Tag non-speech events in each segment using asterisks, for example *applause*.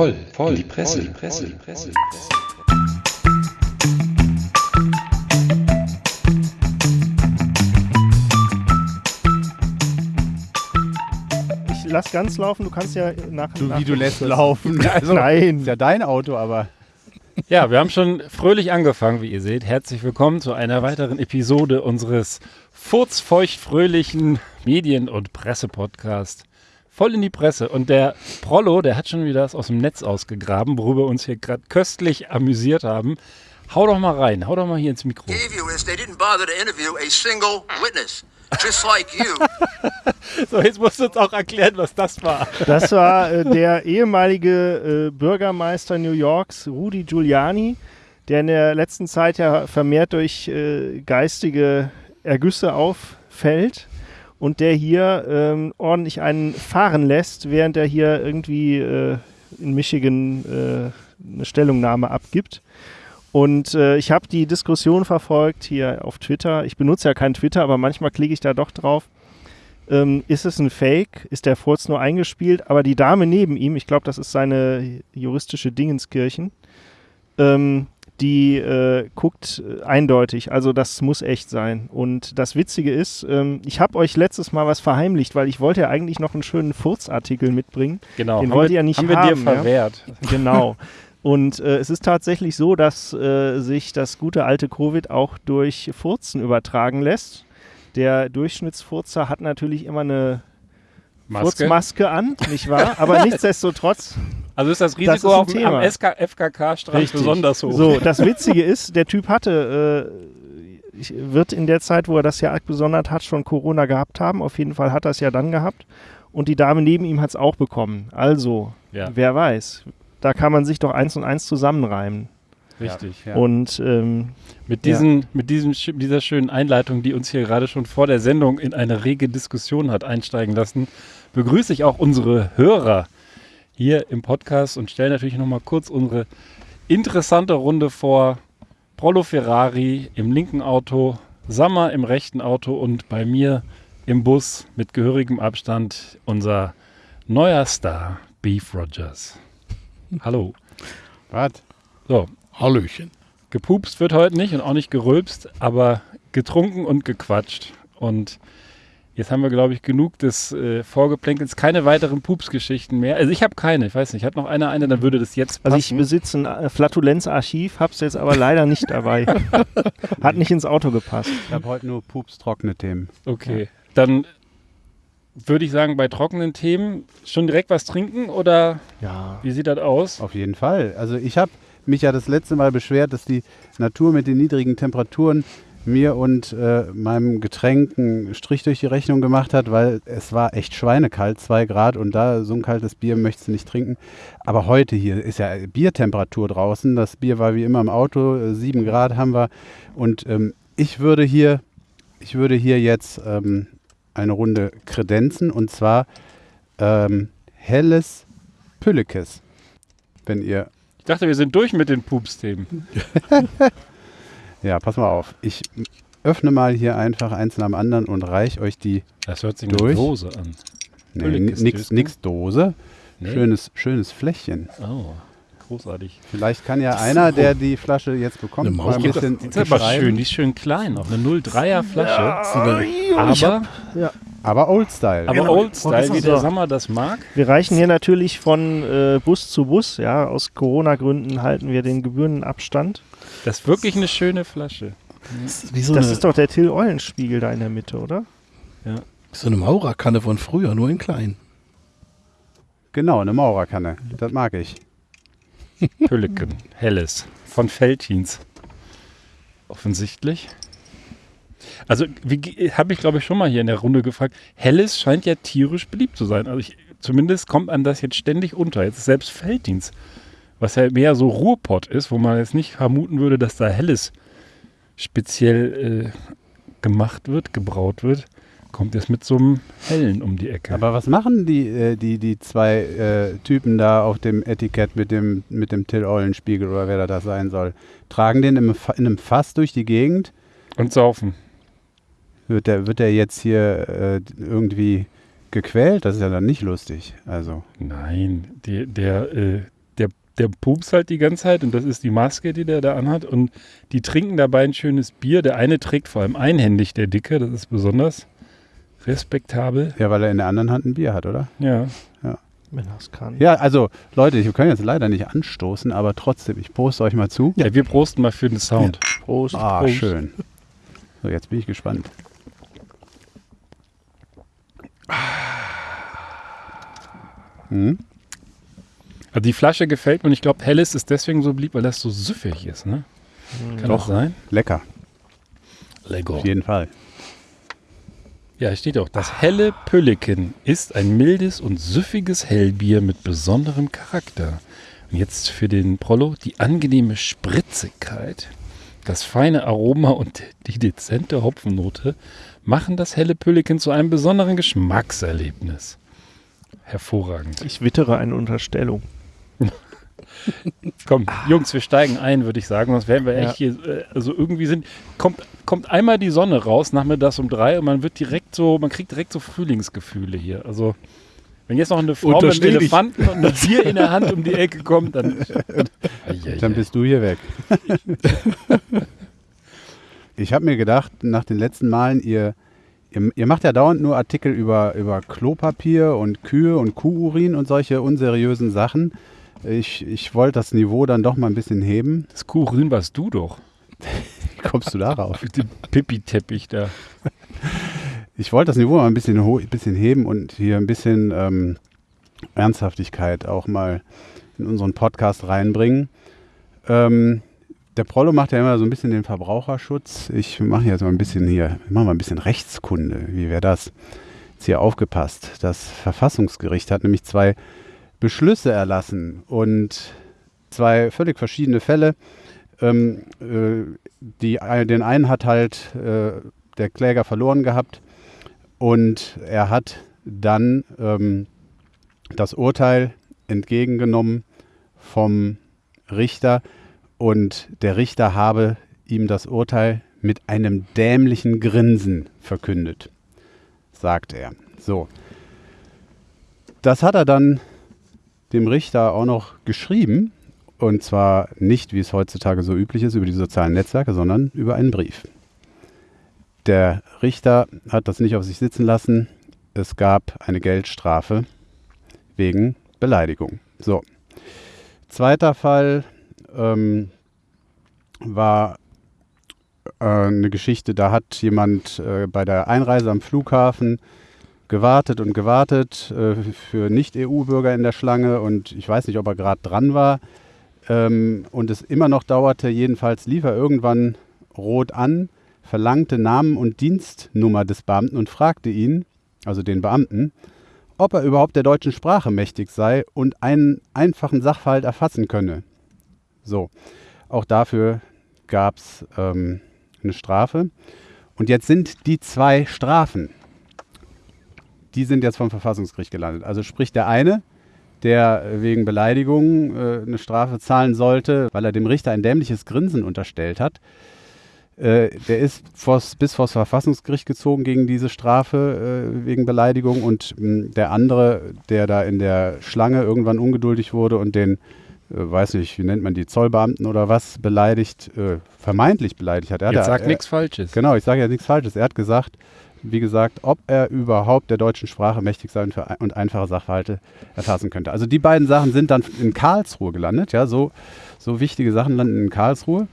voll, voll, die Presse, die Presse, die Presse. Ich lass ganz laufen, du kannst ja nach. Du, nach wie du lässt laufen. *laughs* Also, Nein. Ist ja dein Auto, aber. Ja, wir haben schon fröhlich angefangen, wie ihr seht. Herzlich willkommen zu einer weiteren Episode unseres furzfeucht-fröhlichen Medien- und Presse-Podcast. Voll in die Presse. Und der Prollo, der hat schon wieder das aus dem Netz ausgegraben, worüber wir uns hier gerade köstlich amüsiert haben. Hau doch mal rein, hau doch mal hier ins Mikro. *laughs* So, jetzt musst du uns auch erklären, was das war. Das war äh, der ehemalige äh, Bürgermeister New Yorks, Rudy Giuliani, der in der letzten Zeit ja vermehrt durch äh, geistige Ergüsse auffällt und der hier ähm, ordentlich einen fahren lässt, während er hier irgendwie äh, in Michigan äh, eine Stellungnahme abgibt. Und äh, ich habe die Diskussion verfolgt hier auf Twitter. Ich benutze ja kein Twitter, aber manchmal klicke ich da doch drauf. Ähm, ist es ein Fake? Ist der Furz nur eingespielt? Aber die Dame neben ihm, ich glaube, das ist seine juristische Dingenskirchen, ähm, die äh, guckt äh, eindeutig. Also das muss echt sein. Und das Witzige ist, ähm, ich habe euch letztes Mal was verheimlicht, weil ich wollte ja eigentlich noch einen schönen Furzartikel mitbringen. Genau, Den haben wollt wir, ihr ja nicht haben wir haben, dir ja? verwehrt. *laughs* Genau. Und äh, es ist tatsächlich so, dass äh, sich das gute alte Covid auch durch Furzen übertragen lässt. Der Durchschnittsfurzer hat natürlich immer eine Maske. Furzmaske an, nicht wahr? Aber *laughs* nichtsdestotrotz Also ist das Das Risiko ist ein auf am FKK-Strand besonders hoch. So, das Witzige ist, der Typ hatte, äh, wird in der Zeit, wo er das ja abgesondert hat, schon Corona gehabt haben. Auf jeden Fall hat er es ja dann gehabt. Und die Dame neben ihm hat es auch bekommen. Also, Ja, wer weiß. Da kann man sich doch eins und eins zusammenreimen. Richtig. Ja. Und ähm, Mit, diesen, mit diesem, dieser schönen Einleitung, die uns hier gerade schon vor der Sendung in eine rege Diskussion hat einsteigen lassen, begrüße ich auch unsere Hörer hier im Podcast und stelle natürlich nochmal kurz unsere interessante Runde vor. Prollo Ferrari im linken Auto, Sammer im rechten Auto und bei mir im Bus mit gehörigem Abstand unser neuer Star, Beef Rogers. Hallo. Was? So, Hallöchen. Gepupst wird heute nicht und auch nicht gerülpst, aber getrunken und gequatscht. Und jetzt haben wir, glaube ich, genug des äh, Vorgeplänkels. Keine weiteren Pupsgeschichten mehr. Also ich habe keine, ich weiß nicht. Hat noch einer eine, dann würde das jetzt passen. also ich besitze ein äh, Flatulenzarchiv, hab's jetzt aber leider nicht dabei. *laughs* Hat nicht ins Auto gepasst. Ich habe heute nur pups-trockene Themen. okay, dann würde ich sagen, bei trockenen Themen schon direkt was trinken oder Ja. wie sieht das aus? Auf jeden Fall. Also ich habe mich ja das letzte Mal beschwert, dass die Natur mit den niedrigen Temperaturen mir und äh, meinem Getränk einen Strich durch die Rechnung gemacht hat, weil es war echt schweinekalt, zwei Grad und da so ein kaltes Bier möchtest du nicht trinken. Aber heute hier ist ja Biertemperatur draußen. Das Bier war wie immer im Auto, äh, sieben Grad haben wir. Und ähm, ich würde hier, ich würde hier jetzt ähm, eine Runde kredenzen und zwar ähm, helles Püllekes. Wenn ihr Ich dachte, wir sind durch mit den Pups-Themen. *laughs* Ja, pass mal auf. Ich öffne mal hier einfach eins nach dem anderen und reich euch die. Das hört sich Durch. eine Dose an. Nee, nix, nix Dose. Nee? Schönes, schönes Fläschchen. Oh, großartig. Vielleicht kann ja einer, der die Flasche jetzt bekommt, Eine mal Maus ein bisschen Die ist aber beschreiben. schön, die ist schön klein, auch eine 03er Flasche. Ja, aber Aber Old Style. aber Genau. Old Style, wie der So. Sommer das mag. Wir reichen hier natürlich von äh, Bus zu Bus. Ja, aus Corona-Gründen halten wir den Gebührenabstand. Das ist wirklich eine schöne Flasche. das ist so Das eine, ist doch der Till Eulenspiegel da in der Mitte, oder? so eine Maurerkanne von früher, nur in klein. Genau, eine Maurerkanne. Das mag ich. Pülleken, helles, von Feltins. Offensichtlich. Also, habe ich glaube ich schon mal hier in der Runde gefragt. Helles scheint ja tierisch beliebt zu sein. Also, ich, zumindest kommt einem das jetzt ständig unter. Jetzt ist selbst Feltins, was ja mehr so Ruhrpott ist, wo man jetzt nicht vermuten würde, dass da Helles speziell äh, gemacht wird, gebraut wird, kommt jetzt mit so einem Hellen um die Ecke. Aber was machen die, äh, die, die zwei äh, Typen da auf dem Etikett mit dem, mit dem Till Eulenspiegel oder wer da das sein soll? Tragen den im, in einem Fass durch die Gegend? Und saufen. Wird der, wird der jetzt hier äh, irgendwie gequält? Das ist ja dann nicht lustig. Also. Nein, die, der, äh, der pups halt die ganze Zeit und das ist die Maske, die der da anhat. Und die trinken dabei ein schönes Bier. Der eine trägt vor allem einhändig, der Dicke, das ist besonders respektabel. Ja, weil er in der anderen Hand ein Bier hat, oder? Ja. Wenn er es kann. Ja, also Leute, ich kann jetzt leider nicht anstoßen, aber trotzdem, ich poste euch mal zu. ja. wir prosten mal für den Sound. Prost. Ah, Prost. schön. So, jetzt bin ich gespannt. Hm? Also die Flasche gefällt mir und ich glaube, Helles ist deswegen so beliebt, weil das so süffig ist, ne? Kann Doch. das sein? Lecker, Lego. auf jeden Fall. Ja, steht auch, das helle Pülliken ist ein mildes und süffiges Hellbier mit besonderem Charakter. Und jetzt für den Prollo die angenehme Spritzigkeit, das feine Aroma und die dezente Hopfennote machen das helle Pülliken zu einem besonderen Geschmackserlebnis. Hervorragend. Ich wittere eine Unterstellung. *laughs* Komm, Jungs, wir steigen ein, würde ich sagen, sonst wären wir Ja. echt hier, äh, also irgendwie sind, kommt, kommt einmal die Sonne raus, nachmittags um drei und man wird direkt so, man kriegt direkt so Frühlingsgefühle hier. Also, wenn jetzt noch eine Frau mit einem. Elefanten und einem Bier in der Hand um die Ecke kommt, dann. *laughs* Dann bist du hier weg. *laughs* ich habe mir gedacht, nach den letzten Malen, ihr, ihr, ihr macht ja dauernd nur Artikel über, über Klopapier und Kühe und Kuhurin und solche unseriösen Sachen. Ich, ich wollte das Niveau dann doch mal ein bisschen heben. Das Kuhrün warst du doch. Wie *laughs* kommst du darauf? Mit dem Pipi-Teppich da. Ich wollte das Niveau mal ein bisschen, ein bisschen heben und hier ein bisschen ähm, Ernsthaftigkeit auch mal in unseren Podcast reinbringen. Ähm, der Prollo macht ja immer so ein bisschen den Verbraucherschutz. Ich mache jetzt mal ein bisschen hier, ich mache mal ein bisschen Rechtskunde. Wie wäre das? Jetzt hier aufgepasst. Das Verfassungsgericht hat nämlich zwei Beschlüsse erlassen und zwei völlig verschiedene Fälle. Ähm, äh, die, den einen hat halt äh, der Kläger verloren gehabt und er hat dann ähm, das Urteil entgegengenommen vom Richter und der Richter habe ihm das Urteil mit einem dämlichen Grinsen verkündet, sagt er. So. Das hat er dann dem Richter auch noch geschrieben und zwar nicht, wie es heutzutage so üblich ist, über die sozialen Netzwerke, sondern über einen Brief. Der Richter hat das nicht auf sich sitzen lassen. Es gab eine Geldstrafe wegen Beleidigung. So. Zweiter Fall ähm, war äh, eine Geschichte, da hat jemand äh, bei der Einreise am Flughafen gewartet und gewartet äh, für Nicht-EU-Bürger in der Schlange und ich weiß nicht, ob er gerade dran war ähm, und es immer noch dauerte. Jedenfalls lief er irgendwann rot an, verlangte Namen und Dienstnummer des Beamten und fragte ihn, also den Beamten, ob er überhaupt der deutschen Sprache mächtig sei und einen einfachen Sachverhalt erfassen könne. So, auch dafür gab es ähm, eine Strafe. Und jetzt sind die zwei Strafen, die sind jetzt vom Verfassungsgericht gelandet. Also sprich der eine, der wegen Beleidigung äh, eine Strafe zahlen sollte, weil er dem Richter ein dämliches Grinsen unterstellt hat, äh, der ist vors, bis vors Verfassungsgericht gezogen gegen diese Strafe äh, wegen Beleidigung und mh, der andere, der da in der Schlange irgendwann ungeduldig wurde und den, weiß nicht, wie nennt man die, Zollbeamten oder was, beleidigt, äh, vermeintlich beleidigt hat. Er Jetzt hat, sag er, nichts Falsches. Genau, ich sage ja nichts Falsches. Er hat gesagt, wie gesagt, ob er überhaupt der deutschen Sprache mächtig sein und einfache Sachverhalte erfassen könnte. Also die beiden Sachen sind dann in Karlsruhe gelandet, ja, so, so wichtige Sachen landen in Karlsruhe.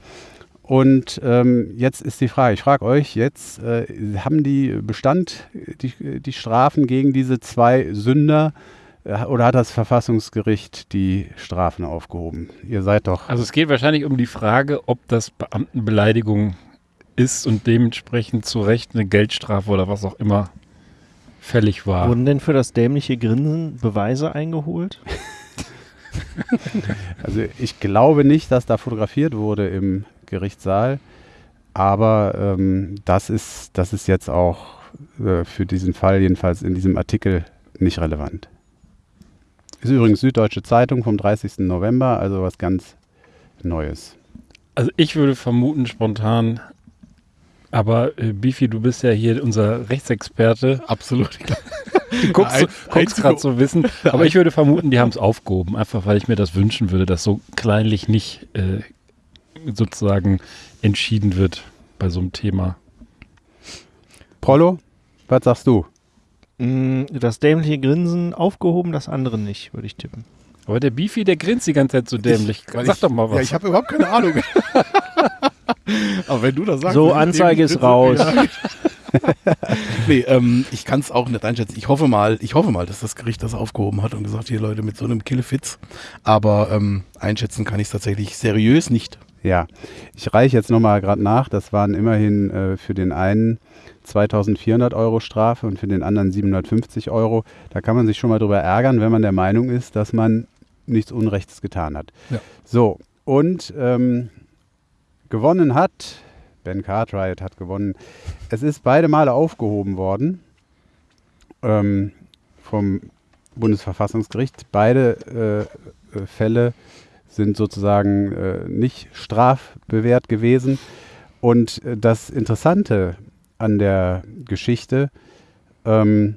Und ähm, jetzt ist die Frage, ich frage euch jetzt, äh, haben die Bestand, die, die Strafen gegen diese zwei Sünder äh, oder hat das Verfassungsgericht die Strafen aufgehoben? Ihr seid doch, Also es geht wahrscheinlich um die Frage, ob das Beamtenbeleidigung ist und dementsprechend zu Recht eine Geldstrafe oder was auch immer fällig war. Wurden denn für das dämliche Grinsen Beweise eingeholt? *laughs* Also ich glaube nicht, dass da fotografiert wurde im Gerichtssaal, aber ähm, das, ist, das ist jetzt auch äh, für diesen Fall, jedenfalls in diesem Artikel, nicht relevant. Ist übrigens Süddeutsche Zeitung vom 30. November, also was ganz Neues. Also ich würde vermuten spontan, aber äh, Bifi, du bist ja hier unser Rechtsexperte. Absolut. *laughs* *laughs* Du guckst, guckst gerade so wissen. Aber ich würde vermuten, die haben es aufgehoben. Einfach weil ich mir das wünschen würde, dass so kleinlich nicht äh, sozusagen entschieden wird bei so einem Thema. Prollo, was sagst du? Mm, Das dämliche Grinsen aufgehoben, das andere nicht, würde ich tippen. Aber der Beefy, der grinst die ganze Zeit so dämlich. Weil Sag ich, doch mal was. Ja, ich habe überhaupt keine Ahnung. *laughs* Aber wenn du das sagst. So, Anzeige ist raus. *laughs* Nee, ähm, ich kann es auch nicht einschätzen. Ich hoffe mal, ich hoffe mal, dass das Gericht das aufgehoben hat und gesagt, hier Leute, mit so einem Killefitz. Aber ähm, einschätzen kann ich es tatsächlich seriös nicht. Ja, ich reiche jetzt nochmal gerade nach. Das waren immerhin äh, für den einen 2400 Euro Strafe und für den anderen 750 Euro. Da kann man sich schon mal drüber ärgern, wenn man der Meinung ist, dass man nichts Unrechts getan hat. Ja. So, und ähm, gewonnen hat, Ben Cartwright hat gewonnen. Es ist beide Male aufgehoben worden ähm, vom Bundesverfassungsgericht. Beide äh, Fälle sind sozusagen äh, nicht strafbewehrt gewesen. Und äh, das Interessante an der Geschichte ähm,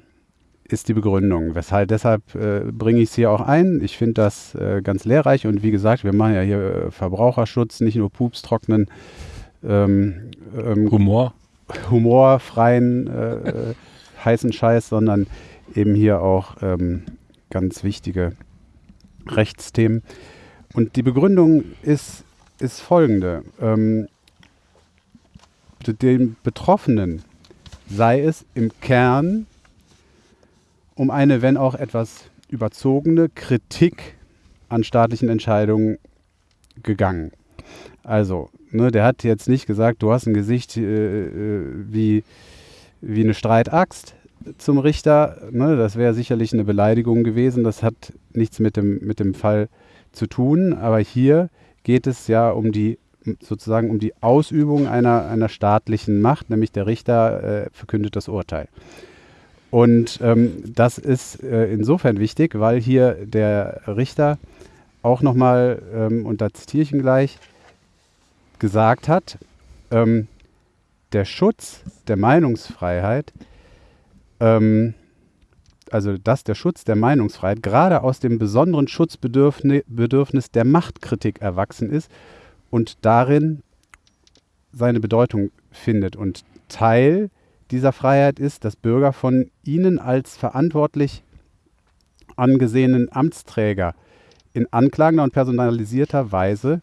ist die Begründung. Weshalb, deshalb äh, bringe ich es hier auch ein. Ich finde das äh, ganz lehrreich und wie gesagt, wir machen ja hier äh, Verbraucherschutz, nicht nur Pups trocknen, ähm, ähm, Humor. humorfreien äh, äh, heißen Scheiß, sondern eben hier auch ähm, ganz wichtige Rechtsthemen. Und die Begründung ist, ist folgende. Ähm, den Betroffenen sei es im Kern um eine, wenn auch etwas überzogene Kritik an staatlichen Entscheidungen gegangen. Also, ne, der hat jetzt nicht gesagt, du hast ein Gesicht äh, äh, wie, wie eine Streitaxt zum Richter. Ne, das wäre sicherlich eine Beleidigung gewesen. Das hat nichts mit dem, mit dem Fall zu tun. Aber hier geht es ja um die sozusagen um die Ausübung einer, einer staatlichen Macht, nämlich der Richter äh, verkündet das Urteil. Und ähm, das ist äh, insofern wichtig, weil hier der Richter auch nochmal, ähm, und da zitiere ich ihn gleich, gesagt hat, ähm, der Schutz der Meinungsfreiheit, ähm, also dass der Schutz der Meinungsfreiheit gerade aus dem besonderen Schutzbedürfnis Bedürfnis der Machtkritik erwachsen ist und darin seine Bedeutung findet. Und Teil dieser Freiheit ist, dass Bürger von ihnen als verantwortlich angesehenen Amtsträger in anklagender und personalisierter Weise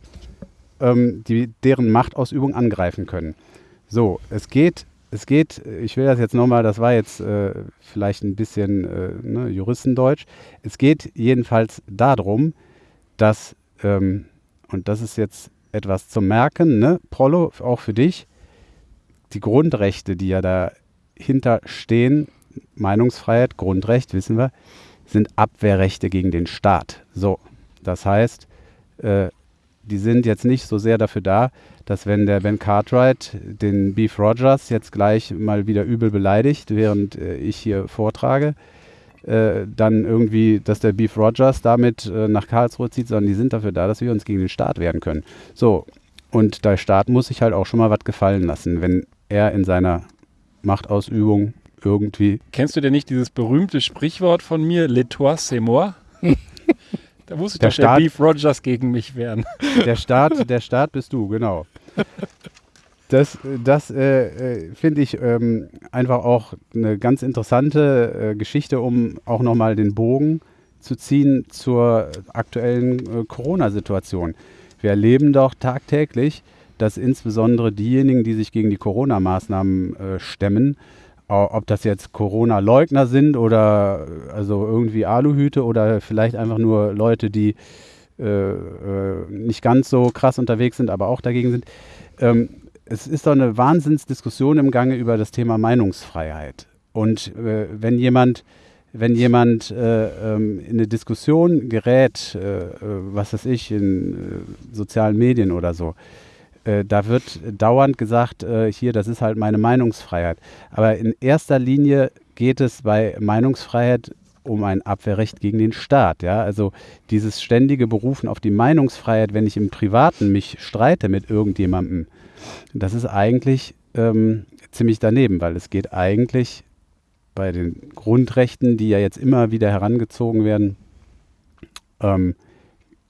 ähm, die, deren Machtausübung angreifen können. So, es geht, es geht, ich will das jetzt nochmal, das war jetzt äh, vielleicht ein bisschen äh, ne, Juristendeutsch, es geht jedenfalls darum, dass, ähm, und das ist jetzt etwas zum Merken, ne, Prollo, auch für dich, die Grundrechte, die ja dahinter stehen, Meinungsfreiheit, Grundrecht, wissen wir, sind Abwehrrechte gegen den Staat. So, das heißt, äh, die sind jetzt nicht so sehr dafür da, dass wenn der Ben Cartwright den Beef Rogers jetzt gleich mal wieder übel beleidigt, während äh, ich hier vortrage, äh, dann irgendwie, dass der Beef Rogers damit äh, nach Karlsruhe zieht, sondern die sind dafür da, dass wir uns gegen den Staat wehren können. So, und der Staat muss sich halt auch schon mal was gefallen lassen, wenn er in seiner Machtausübung irgendwie Kennst du denn nicht dieses berühmte Sprichwort von mir, Le toi, c'est moi? *laughs* da muss ich Der doch der Staat- Beef Rogers gegen mich wehren. Der Staat, der Staat bist du, genau. Das, das äh, äh, finde ich ähm, einfach auch eine ganz interessante äh, Geschichte, um auch nochmal den Bogen zu ziehen zur aktuellen äh, Corona-Situation. Wir erleben doch tagtäglich, dass insbesondere diejenigen, die sich gegen die Corona-Maßnahmen äh, stemmen, ob das jetzt Corona-Leugner sind oder äh, also irgendwie Aluhüte oder vielleicht einfach nur Leute, die äh, nicht ganz so krass unterwegs sind, aber auch dagegen sind. Ähm, es ist doch eine Wahnsinnsdiskussion im Gange über das Thema Meinungsfreiheit. Und äh, wenn jemand, wenn jemand äh, ähm, in eine Diskussion gerät, äh, äh, was weiß ich, in äh, sozialen Medien oder so, äh, da wird dauernd gesagt, hier, das ist halt meine Meinungsfreiheit. Aber in erster Linie geht es bei Meinungsfreiheit um ein Abwehrrecht gegen den Staat. Ja? Also dieses ständige Berufen auf die Meinungsfreiheit, wenn ich im Privaten mich streite mit irgendjemandem, das ist eigentlich ähm, ziemlich daneben, weil es geht eigentlich bei den Grundrechten, die ja jetzt immer wieder herangezogen werden, ähm,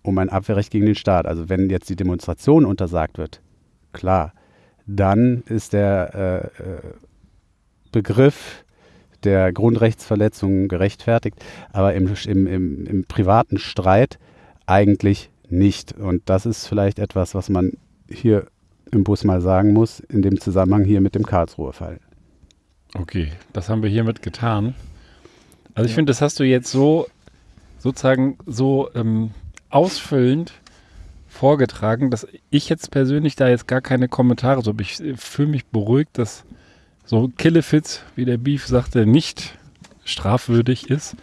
um ein Abwehrrecht gegen den Staat. Also wenn jetzt die Demonstration untersagt wird, klar, dann ist der äh, äh Begriff der Grundrechtsverletzung gerechtfertigt, aber im, im, im, im privaten Streit eigentlich nicht. Und das ist vielleicht etwas, was man hier im Bus mal sagen muss, in dem Zusammenhang hier mit dem Karlsruher Fall. Okay, das haben wir hiermit getan. Also ich finde, das hast du jetzt so sozusagen so ähm, ausfüllend vorgetragen, dass ich jetzt persönlich da jetzt gar keine Kommentare so habe. Ich äh, fühle mich beruhigt, dass so Killefits, wie der Beef sagte, nicht strafwürdig ist.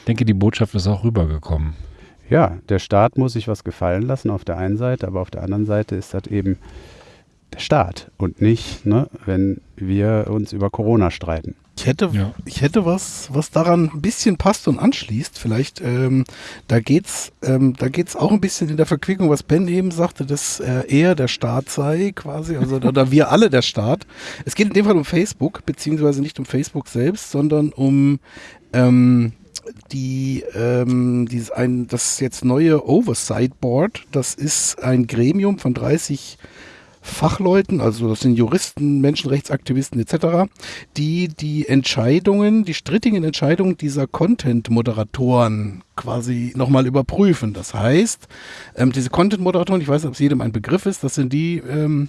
Ich denke, die Botschaft ist auch rübergekommen. Ja, der Staat muss sich was gefallen lassen auf der einen Seite, aber auf der anderen Seite ist das eben der Staat und nicht, ne, wenn wir uns über Corona streiten. Ich hätte, ja. ich hätte was, was daran ein bisschen passt und anschließt. Vielleicht, ähm, da geht's, ähm, da geht's auch ein bisschen in der Verquickung, was Ben eben sagte, dass äh, er der Staat sei, quasi, also oder wir alle der Staat. Es geht in dem Fall um Facebook, beziehungsweise nicht um Facebook selbst, sondern um ähm, die ähm, dieses ein das jetzt neue Oversight Board. Das ist ein Gremium von 30 Fachleuten, also das sind Juristen, Menschenrechtsaktivisten etc., die die Entscheidungen, die strittigen Entscheidungen dieser Content-Moderatoren quasi nochmal überprüfen. Das heißt, ähm, diese Content-Moderatoren, ich weiß nicht, ob es jedem ein Begriff ist, das sind die, ähm,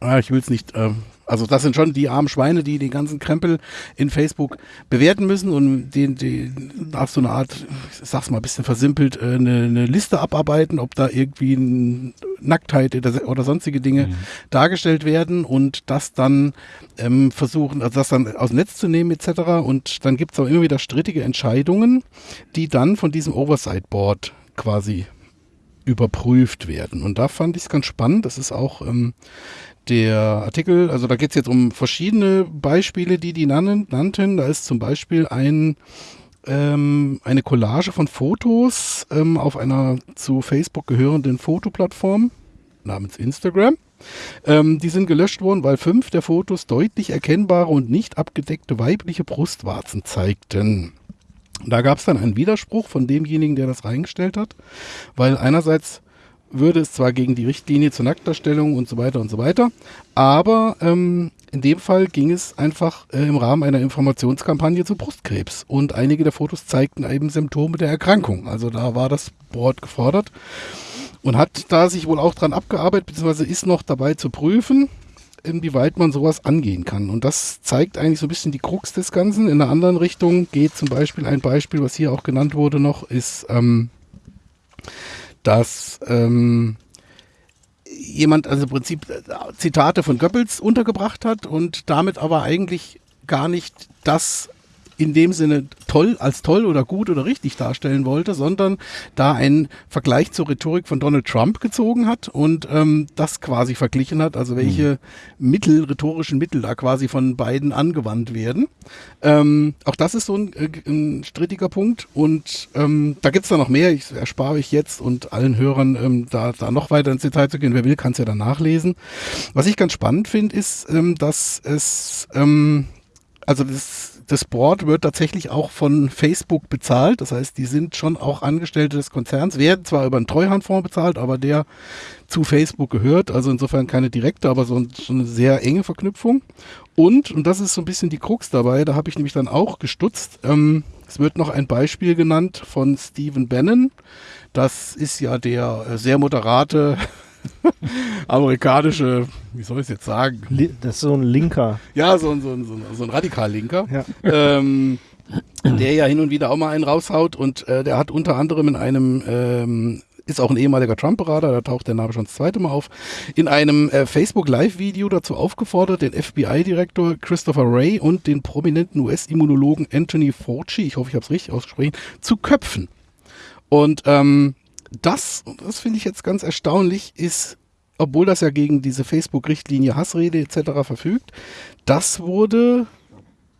ah, ich will es nicht ähm, also das sind schon die armen Schweine, die den ganzen Krempel in Facebook bewerten müssen und den, den nach so einer Art, ich sag's mal ein bisschen versimpelt, äh, eine, eine Liste abarbeiten, ob da irgendwie Nacktheit oder sonstige Dinge mhm. dargestellt werden und das dann ähm, versuchen, also das dann aus dem Netz zu nehmen etc. Und dann gibt es auch immer wieder strittige Entscheidungen, die dann von diesem Oversight Board quasi überprüft werden. Und da fand ich es ganz spannend. Das ist auch ähm, der Artikel, also da geht es jetzt um verschiedene Beispiele, die die nannten. Da ist zum Beispiel ein, ähm, eine Collage von Fotos ähm, auf einer zu Facebook gehörenden Fotoplattform namens Instagram. Ähm, die sind gelöscht worden, weil fünf der Fotos deutlich erkennbare und nicht abgedeckte weibliche Brustwarzen zeigten. Da gab es dann einen Widerspruch von demjenigen, der das reingestellt hat, weil einerseits würde es zwar gegen die Richtlinie zur Nacktdarstellung und so weiter und so weiter, aber ähm, in dem Fall ging es einfach äh, im Rahmen einer Informationskampagne zu Brustkrebs und einige der Fotos zeigten eben Symptome der Erkrankung. Also da war das Board gefordert und hat da sich wohl auch dran abgearbeitet, beziehungsweise ist noch dabei zu prüfen, inwieweit man sowas angehen kann. Und das zeigt eigentlich so ein bisschen die Krux des Ganzen. In einer anderen Richtung geht zum Beispiel ein Beispiel, was hier auch genannt wurde noch, ist ähm, dass ähm, jemand also im Prinzip äh, Zitate von Goebbels untergebracht hat und damit aber eigentlich gar nicht das in dem Sinne toll, als toll oder gut oder richtig darstellen wollte, sondern da einen Vergleich zur Rhetorik von Donald Trump gezogen hat und ähm, das quasi verglichen hat, also welche mhm. Mittel, rhetorischen Mittel da quasi von beiden angewandt werden. Ähm, auch das ist so ein, äh, ein strittiger Punkt und ähm, da gibt's da noch mehr, ich erspare ich jetzt und allen Hörern ähm, da, da noch weiter ins Detail zu gehen. Wer will, kann es ja dann nachlesen. Was ich ganz spannend finde, ist, ähm, dass es ähm, also das das Board wird tatsächlich auch von Facebook bezahlt. Das heißt, die sind schon auch Angestellte des Konzerns, werden zwar über einen Treuhandfonds bezahlt, aber der zu Facebook gehört. Also insofern keine direkte, aber so, so eine sehr enge Verknüpfung. Und, und das ist so ein bisschen die Krux dabei, da habe ich nämlich dann auch gestutzt. Ähm, es wird noch ein Beispiel genannt von Stephen Bannon. Das ist ja der äh, sehr moderate *laughs* amerikanische, wie soll ich es jetzt sagen? Das ist so ein Linker. Ja, so, so, so, so ein Radikal-Linker. Ja. Ähm, der ja hin und wieder auch mal einen raushaut und äh, der hat unter anderem in einem ähm, ist auch ein ehemaliger Trump-Berater, da taucht der Name schon das zweite Mal auf, in einem äh, Facebook-Live-Video dazu aufgefordert, den FBI-Direktor Christopher Wray und den prominenten US-Immunologen Anthony Fauci, ich hoffe, ich habe es richtig ausgesprochen, zu köpfen. Und ähm, das, das finde ich jetzt ganz erstaunlich, ist, obwohl das ja gegen diese Facebook-Richtlinie Hassrede etc. verfügt, das wurde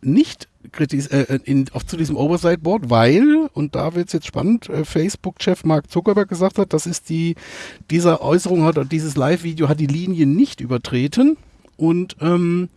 nicht kritis äh, in, auf, zu diesem Oversight Board, weil, und da wird es jetzt spannend, äh, Facebook-Chef Mark Zuckerberg gesagt hat, das ist die, diese Äußerung hat, dieses Live-Video hat die Linie nicht übertreten und ähm,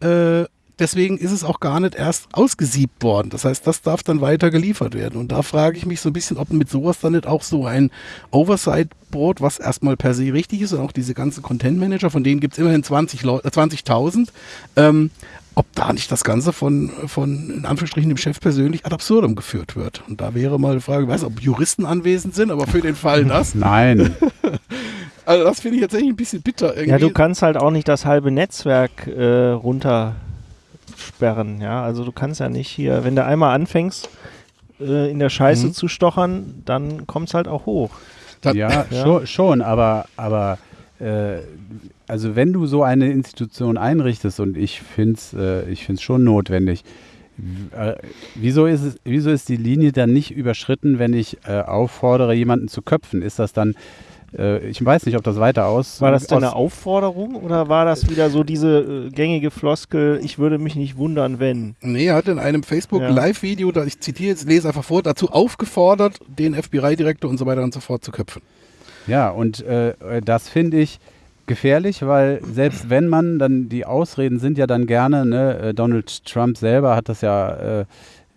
äh, deswegen ist es auch gar nicht erst ausgesiebt worden. Das heißt, das darf dann weiter geliefert werden. Und da frage ich mich so ein bisschen, ob mit sowas dann nicht auch so ein Oversight-Board, was erstmal per se richtig ist, und auch diese ganzen Content-Manager, von denen gibt es immerhin 20 Leu- äh, 20.000, ähm, ob da nicht das Ganze von, von, in Anführungsstrichen, dem Chef persönlich ad absurdum geführt wird. Und da wäre mal die Frage, ich weiß nicht, ob Juristen anwesend sind, aber für den Fall *laughs* das, Nein. *laughs* also das finde ich tatsächlich ein bisschen bitter. Irgendwie. Ja, du kannst halt auch nicht das halbe Netzwerk äh, runtersperren, ja. Also du kannst ja nicht hier, wenn du einmal anfängst, äh, in der Scheiße Mhm. zu stochern, dann kommt es halt auch hoch. Ja, *laughs* Ja. Schon, schon, aber, aber äh, also wenn du so eine Institution einrichtest und ich finde es äh, ich find's schon notwendig, äh, wieso, ist es, wieso ist die Linie dann nicht überschritten, wenn ich äh, auffordere, jemanden zu köpfen? Ist das dann, äh, ich weiß nicht, ob das weiter aus... War das deine aus, Aufforderung oder war das wieder so diese äh, gängige Floskel, ich würde mich nicht wundern, wenn? Nee, er hat in einem Ja. Facebook-Live-Video, da ich zitiere jetzt, lese einfach vor, dazu aufgefordert, den FBI-Direktor und so weiter und so fort zu köpfen. Ja, und äh, äh, das finde ich gefährlich, weil selbst *clears throat* wenn man dann, die Ausreden sind ja dann gerne, ne, äh, Donald Trump selber hat das ja, äh,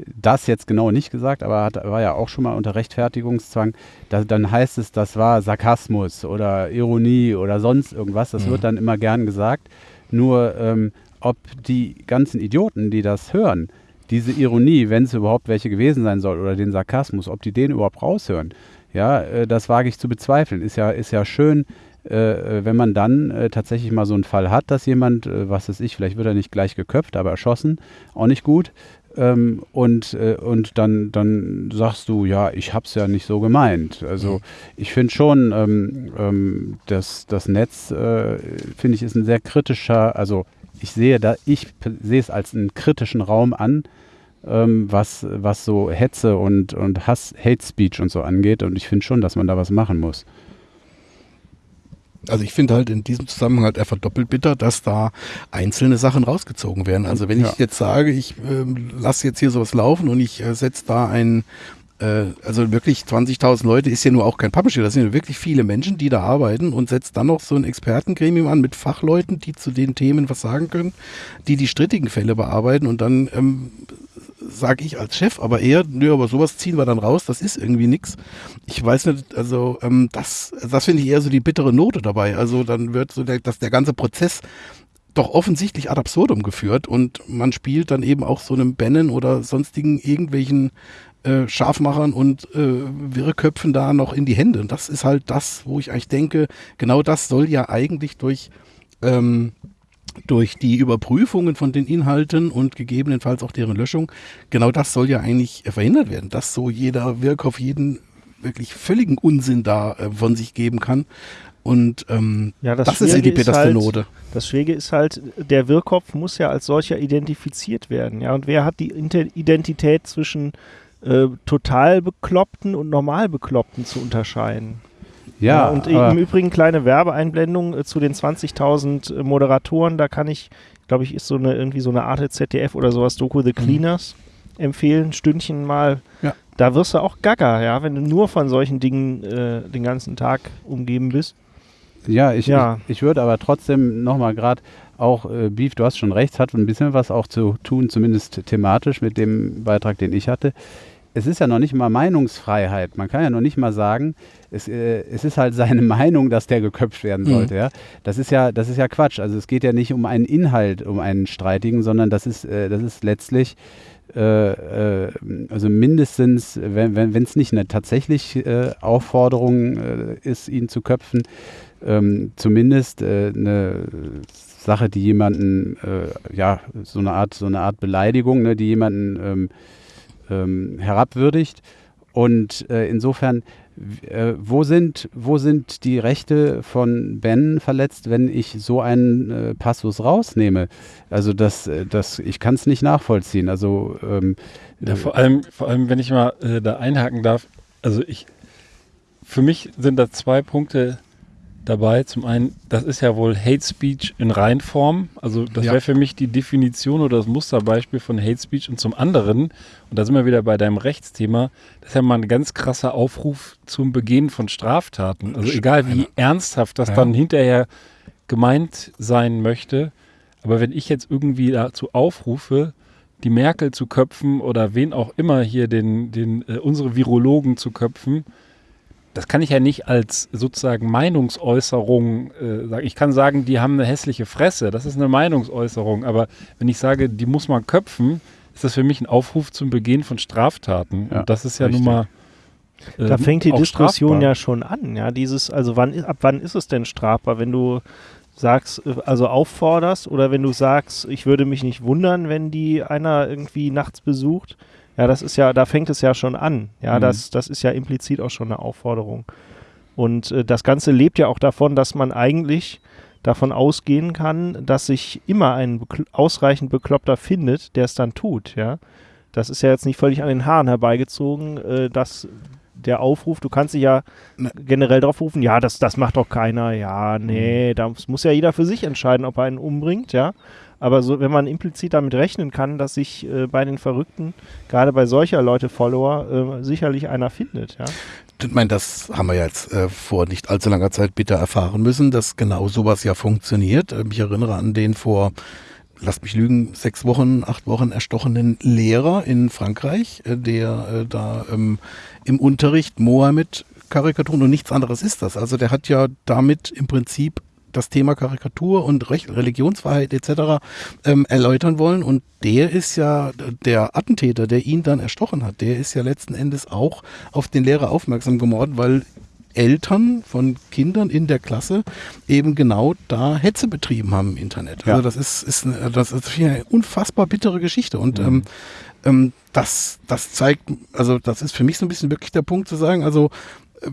das jetzt genau nicht gesagt, aber hat, war ja auch schon mal unter Rechtfertigungszwang, da, dann heißt es, das war Sarkasmus oder Ironie oder sonst irgendwas, das wird dann immer gern gesagt, nur ähm, ob die ganzen Idioten, die das hören, diese Ironie, wenn es überhaupt welche gewesen sein soll, oder den Sarkasmus, ob die den überhaupt raushören, ja, äh, das wage ich zu bezweifeln. Ist ja, ist ja schön, äh, äh, wenn man dann äh, tatsächlich mal so einen Fall hat, dass jemand, äh, was weiß ich, vielleicht wird er nicht gleich geköpft, aber erschossen, auch nicht gut. Ähm, und äh, und dann, dann sagst du, ja, ich hab's ja nicht so gemeint. Also ich finde schon, ähm, ähm, dass das Netz, äh, finde ich, ist ein sehr kritischer, also ich sehe da, ich sehe es als einen kritischen Raum an, ähm, was, was so Hetze und, und Hass, Hate Speech und so angeht. Und ich finde schon, dass man da was machen muss. Also ich finde halt in diesem Zusammenhang halt einfach doppelt bitter, dass da einzelne Sachen rausgezogen werden. Also wenn Ja. ich jetzt sage, ich ähm, lasse jetzt hier sowas laufen und ich äh, setze da ein, äh, also wirklich 20.000 Leute ist ja nur auch kein Publisher, das sind ja wirklich viele Menschen, die da arbeiten und setzt dann noch so ein Expertengremium an mit Fachleuten, die zu den Themen was sagen können, die die strittigen Fälle bearbeiten und dann ähm, sage ich als Chef, aber eher, nö, aber sowas ziehen wir dann raus, das ist irgendwie nix. Ich weiß nicht, also ähm, das, das finde ich eher so die bittere Note dabei. Also dann wird so der, dass der ganze Prozess doch offensichtlich ad absurdum geführt und man spielt dann eben auch so einem Bannon oder sonstigen irgendwelchen äh, Scharfmachern und äh, Wirrköpfen da noch in die Hände. Und das ist halt das, wo ich eigentlich denke, genau das soll ja eigentlich durch ähm, durch die Überprüfungen von den Inhalten und gegebenenfalls auch deren Löschung, genau das soll ja eigentlich äh, verhindert werden, dass so jeder Wirkkopf jeden wirklich völligen Unsinn da äh, von sich geben kann. Und ähm, Ja, das, das, ist ja die bitterste halt. Das Schwierige ist halt, der Wirrkopf muss ja als solcher identifiziert werden. Ja, und wer hat die Inte- Identität zwischen äh, total Bekloppten und normal Bekloppten zu unterscheiden? Ja, und aber, im Übrigen kleine Werbeeinblendung äh, zu den 20.000 äh, Moderatoren. Da kann ich, glaube ich, ist so eine irgendwie so eine Art ZDF oder sowas Doku The Cleaners empfehlen. Stündchen mal. Ja. Da wirst du auch gaga, ja, wenn du nur von solchen Dingen äh, den ganzen Tag umgeben bist. ja, ich, Ja. ich, ich würde aber trotzdem nochmal gerade auch, äh, Beef, du hast schon recht, hat ein bisschen was auch zu tun, zumindest thematisch mit dem Beitrag, den ich hatte. Es ist ja noch nicht mal Meinungsfreiheit. Man kann ja noch nicht mal sagen, es, äh, es ist halt seine *laughs* Meinung, dass der geköpft werden Mhm. sollte. Ja? Das, ist ja, das ist ja Quatsch. Also es geht ja nicht um einen Inhalt, um einen streitigen, sondern das ist, äh, das ist letztlich äh, äh, also mindestens, wenn es wenn, nicht eine tatsächlich äh, Aufforderung äh, ist, ihn zu köpfen, ähm, zumindest äh, eine Sache, die jemanden, äh, ja, so eine Art, so eine Art Beleidigung, ne, die jemanden ähm, ähm, herabwürdigt. Und äh, insofern, äh, wo, sind, wo sind die Rechte von Ben verletzt, wenn ich so einen äh, Passus rausnehme? Also das, äh, das ich kann es nicht nachvollziehen. Also ähm, Ja, vor allem, vor allem, wenn ich mal äh, da einhaken darf, also ich, für mich sind da zwei Punkte dabei. Zum einen, das ist ja wohl Hate Speech in Reinform. Also das Ja. wäre für mich die Definition oder das Musterbeispiel von Hate Speech. Und zum anderen, und da sind wir wieder bei deinem Rechtsthema, das ist ja mal ein ganz krasser Aufruf zum Begehen von Straftaten. Also egal wie ernsthaft das Ja. dann hinterher gemeint sein möchte, Aber wenn ich jetzt irgendwie dazu aufrufe, die Merkel zu köpfen oder wen auch immer hier den, den äh, unsere Virologen zu köpfen, das kann ich ja nicht als sozusagen Meinungsäußerung äh, sagen. Ich kann sagen, die haben eine hässliche Fresse, das ist eine Meinungsäußerung. Aber wenn ich sage, die muss man köpfen, ist das für mich ein Aufruf zum Begehen von Straftaten. Ja, Und das ist ja richtig. nun mal. Da ähm, fängt die Diskussion strafbar. ja schon an, ja. Dieses, also wann ab wann ist es denn strafbar, wenn du sagst, äh, also aufforderst oder wenn du sagst, ich würde mich nicht wundern, wenn die einer irgendwie nachts besucht. Ja, das ist ja, da fängt es ja schon an. Ja, Mhm. das, das ist ja implizit auch schon eine Aufforderung. Und äh, das Ganze lebt ja auch davon, dass man eigentlich davon ausgehen kann, dass sich immer ein bekl ausreichend Bekloppter findet, der es dann tut, ja. Das ist ja jetzt nicht völlig an den Haaren herbeigezogen, äh, dass der Aufruf, du kannst dich ja Ne. generell drauf rufen, ja, das, das macht doch keiner, ja, nee, da muss ja jeder für sich entscheiden, ob er einen umbringt, ja. Aber so, wenn man implizit damit rechnen kann, dass sich äh, bei den Verrückten, gerade bei solcher Leute Follower, äh, sicherlich einer findet, ja. Ich meine, das haben wir jetzt äh, vor nicht allzu langer Zeit bitter erfahren müssen, dass genau sowas ja funktioniert. Ähm, ich erinnere an den vor, lasst mich lügen, sechs Wochen, acht Wochen erstochenen Lehrer in Frankreich, äh, der äh, da ähm, im Unterricht Mohammed-Karikaturen und nichts anderes ist das. Also der hat ja damit im Prinzip das Thema Karikatur und Recht, Religionsfreiheit etc. Ähm, erläutern wollen. Und der ist ja der Attentäter, der ihn dann erstochen hat, der ist ja letzten Endes auch auf den Lehrer aufmerksam geworden, weil Eltern von Kindern in der Klasse eben genau da Hetze betrieben haben im Internet. Ja. Also das ist, ist eine, das ist eine unfassbar bittere Geschichte. Und ähm, ähm, das, das zeigt, also das ist für mich so ein bisschen wirklich der Punkt zu sagen, also äh,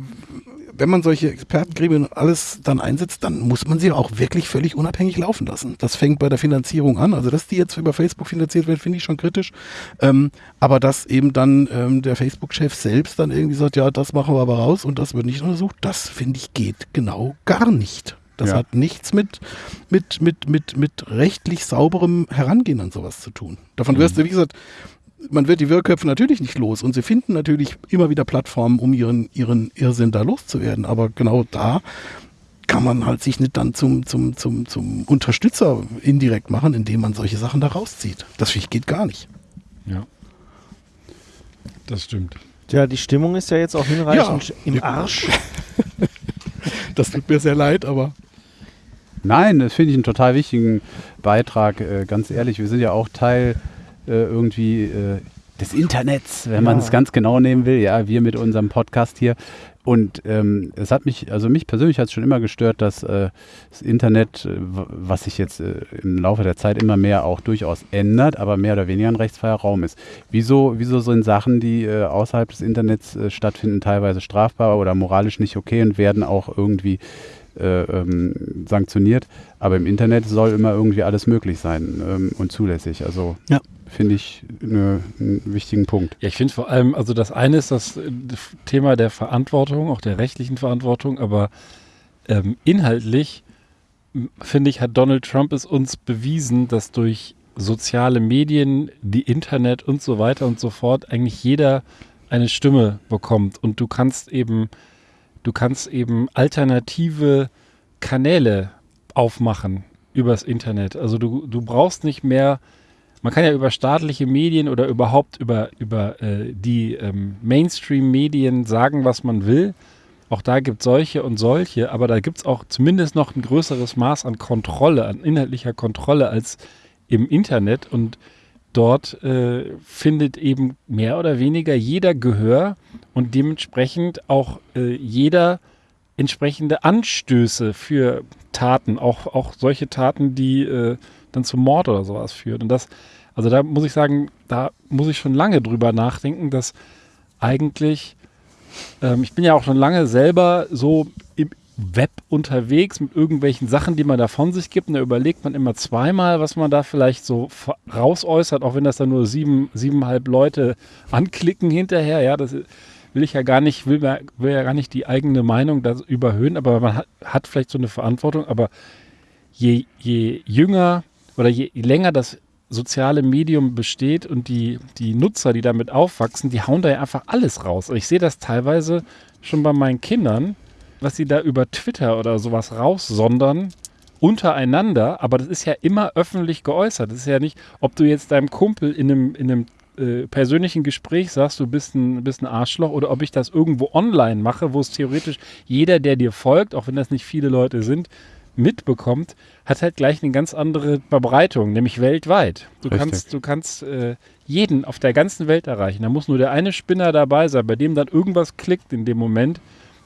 wenn man solche Expertengremien und alles dann einsetzt, dann muss man sie auch wirklich völlig unabhängig laufen lassen. Das fängt bei der Finanzierung an. Also, dass die jetzt über Facebook finanziert wird, finde ich schon kritisch. Ähm, aber dass eben dann ähm, der Facebook-Chef selbst dann irgendwie sagt, ja, das machen wir aber raus und das wird nicht untersucht, das finde ich geht genau gar nicht. Das Ja. hat nichts mit, mit, mit, mit, mit rechtlich sauberem Herangehen an sowas zu tun. Davon wirst du, wie gesagt, man wird die Wirrköpfe natürlich nicht los und sie finden natürlich immer wieder Plattformen, um ihren, ihren Irrsinn da loszuwerden. Aber genau da kann man halt sich nicht dann zum, zum, zum, zum Unterstützer indirekt machen, indem man solche Sachen da rauszieht. Das finde ich geht gar nicht. Ja. Das stimmt. Ja, die Stimmung ist ja jetzt auch hinreichend Ja. im Arsch. *laughs* Das tut mir sehr leid, aber Nein, das finde ich einen total wichtigen Beitrag. Äh, ganz ehrlich, wir sind ja auch Teil äh, irgendwie äh, des Internets, wenn man es ganz genau nehmen will. Ja, wir mit unserem Podcast hier. Und ähm, es hat mich, also mich persönlich hat es schon immer gestört, dass äh, das Internet, äh, was sich jetzt äh, im Laufe der Zeit immer mehr auch durchaus ändert, aber mehr oder weniger ein rechtsfreier Raum ist. Wieso, wieso sind Sachen, die äh, außerhalb des Internets äh, stattfinden, teilweise strafbar oder moralisch nicht okay und werden auch irgendwie äh, ähm, sanktioniert. Aber im Internet soll immer irgendwie alles möglich sein ähm, und zulässig. Also Ja. Finde ich ne, einen wichtigen Punkt. Ja, ich finde vor allem, also das eine ist das äh, Thema der Verantwortung, auch der rechtlichen Verantwortung, aber ähm, inhaltlich finde ich, hat Donald Trump es uns bewiesen, dass durch soziale Medien, die Internet und so weiter und so fort eigentlich jeder eine Stimme bekommt und du kannst eben, du kannst eben alternative Kanäle aufmachen übers Internet. Also du, du brauchst nicht mehr man kann ja über staatliche Medien oder überhaupt über, über äh, die ähm, Mainstream-Medien sagen, was man will. Auch da gibt es solche und solche, aber da gibt es auch zumindest noch ein größeres Maß an Kontrolle, an inhaltlicher Kontrolle als im Internet. Und dort äh, findet eben mehr oder weniger jeder Gehör und dementsprechend auch äh, jeder entsprechende Anstöße für Taten, auch, auch solche Taten, die äh, dann zum Mord oder sowas führen. Und das, also da muss ich sagen, da muss ich schon lange drüber nachdenken, dass eigentlich, ähm, ich bin ja auch schon lange selber so im Web unterwegs mit irgendwelchen Sachen, die man da von sich gibt. Und da überlegt man immer zweimal, was man da vielleicht so rausäußert, auch wenn das dann nur sieben, siebeneinhalb Leute anklicken hinterher. Ja, das will ich ja gar nicht, will, will ja gar nicht die eigene Meinung da überhöhen, aber man hat, hat vielleicht so eine Verantwortung. Aber je, je jünger oder je länger das soziale Medium besteht und die, die Nutzer, die damit aufwachsen, die hauen da ja einfach alles raus. Ich sehe das teilweise schon bei meinen Kindern, was sie da über Twitter oder sowas raussondern, untereinander, aber das ist ja immer öffentlich geäußert. Das ist ja nicht, ob du jetzt deinem Kumpel in einem, in einem äh, persönlichen Gespräch sagst, du bist ein, bist ein Arschloch oder ob ich das irgendwo online mache, wo es theoretisch jeder, der dir folgt, auch wenn das nicht viele Leute sind, mitbekommt, hat halt gleich eine ganz andere Verbreitung, nämlich weltweit. Du Richtig. kannst, du kannst äh, jeden auf der ganzen Welt erreichen. Da muss nur der eine Spinner dabei sein, bei dem dann irgendwas klickt in dem Moment.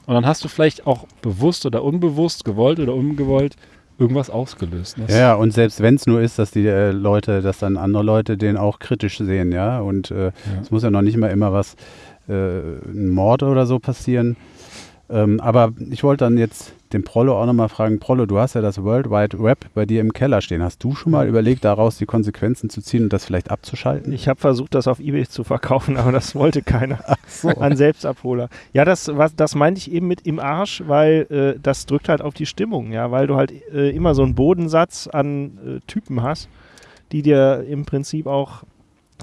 Und dann hast du vielleicht auch bewusst oder unbewusst, gewollt oder ungewollt, irgendwas ausgelöst. Das- Ja, ja, und selbst wenn es nur ist, dass die äh, Leute, dass dann andere Leute den auch kritisch sehen, ja. Und äh, es muss ja noch nicht mal immer was, äh, ein Mord oder so passieren. Ähm, aber ich wollte dann jetzt den Prollo auch nochmal fragen, Prollo, du hast ja das World Wide Web bei dir im Keller stehen. Hast du schon mal überlegt, daraus die Konsequenzen zu ziehen und das vielleicht abzuschalten? Ich habe versucht, das auf Ebay zu verkaufen, *laughs* aber das wollte keiner. An Selbstabholer. Ja, das, was, das meinte ich eben mit im Arsch, weil äh, das drückt halt auf die Stimmung, ja, weil du halt äh, immer so einen Bodensatz an äh, Typen hast, die dir im Prinzip auch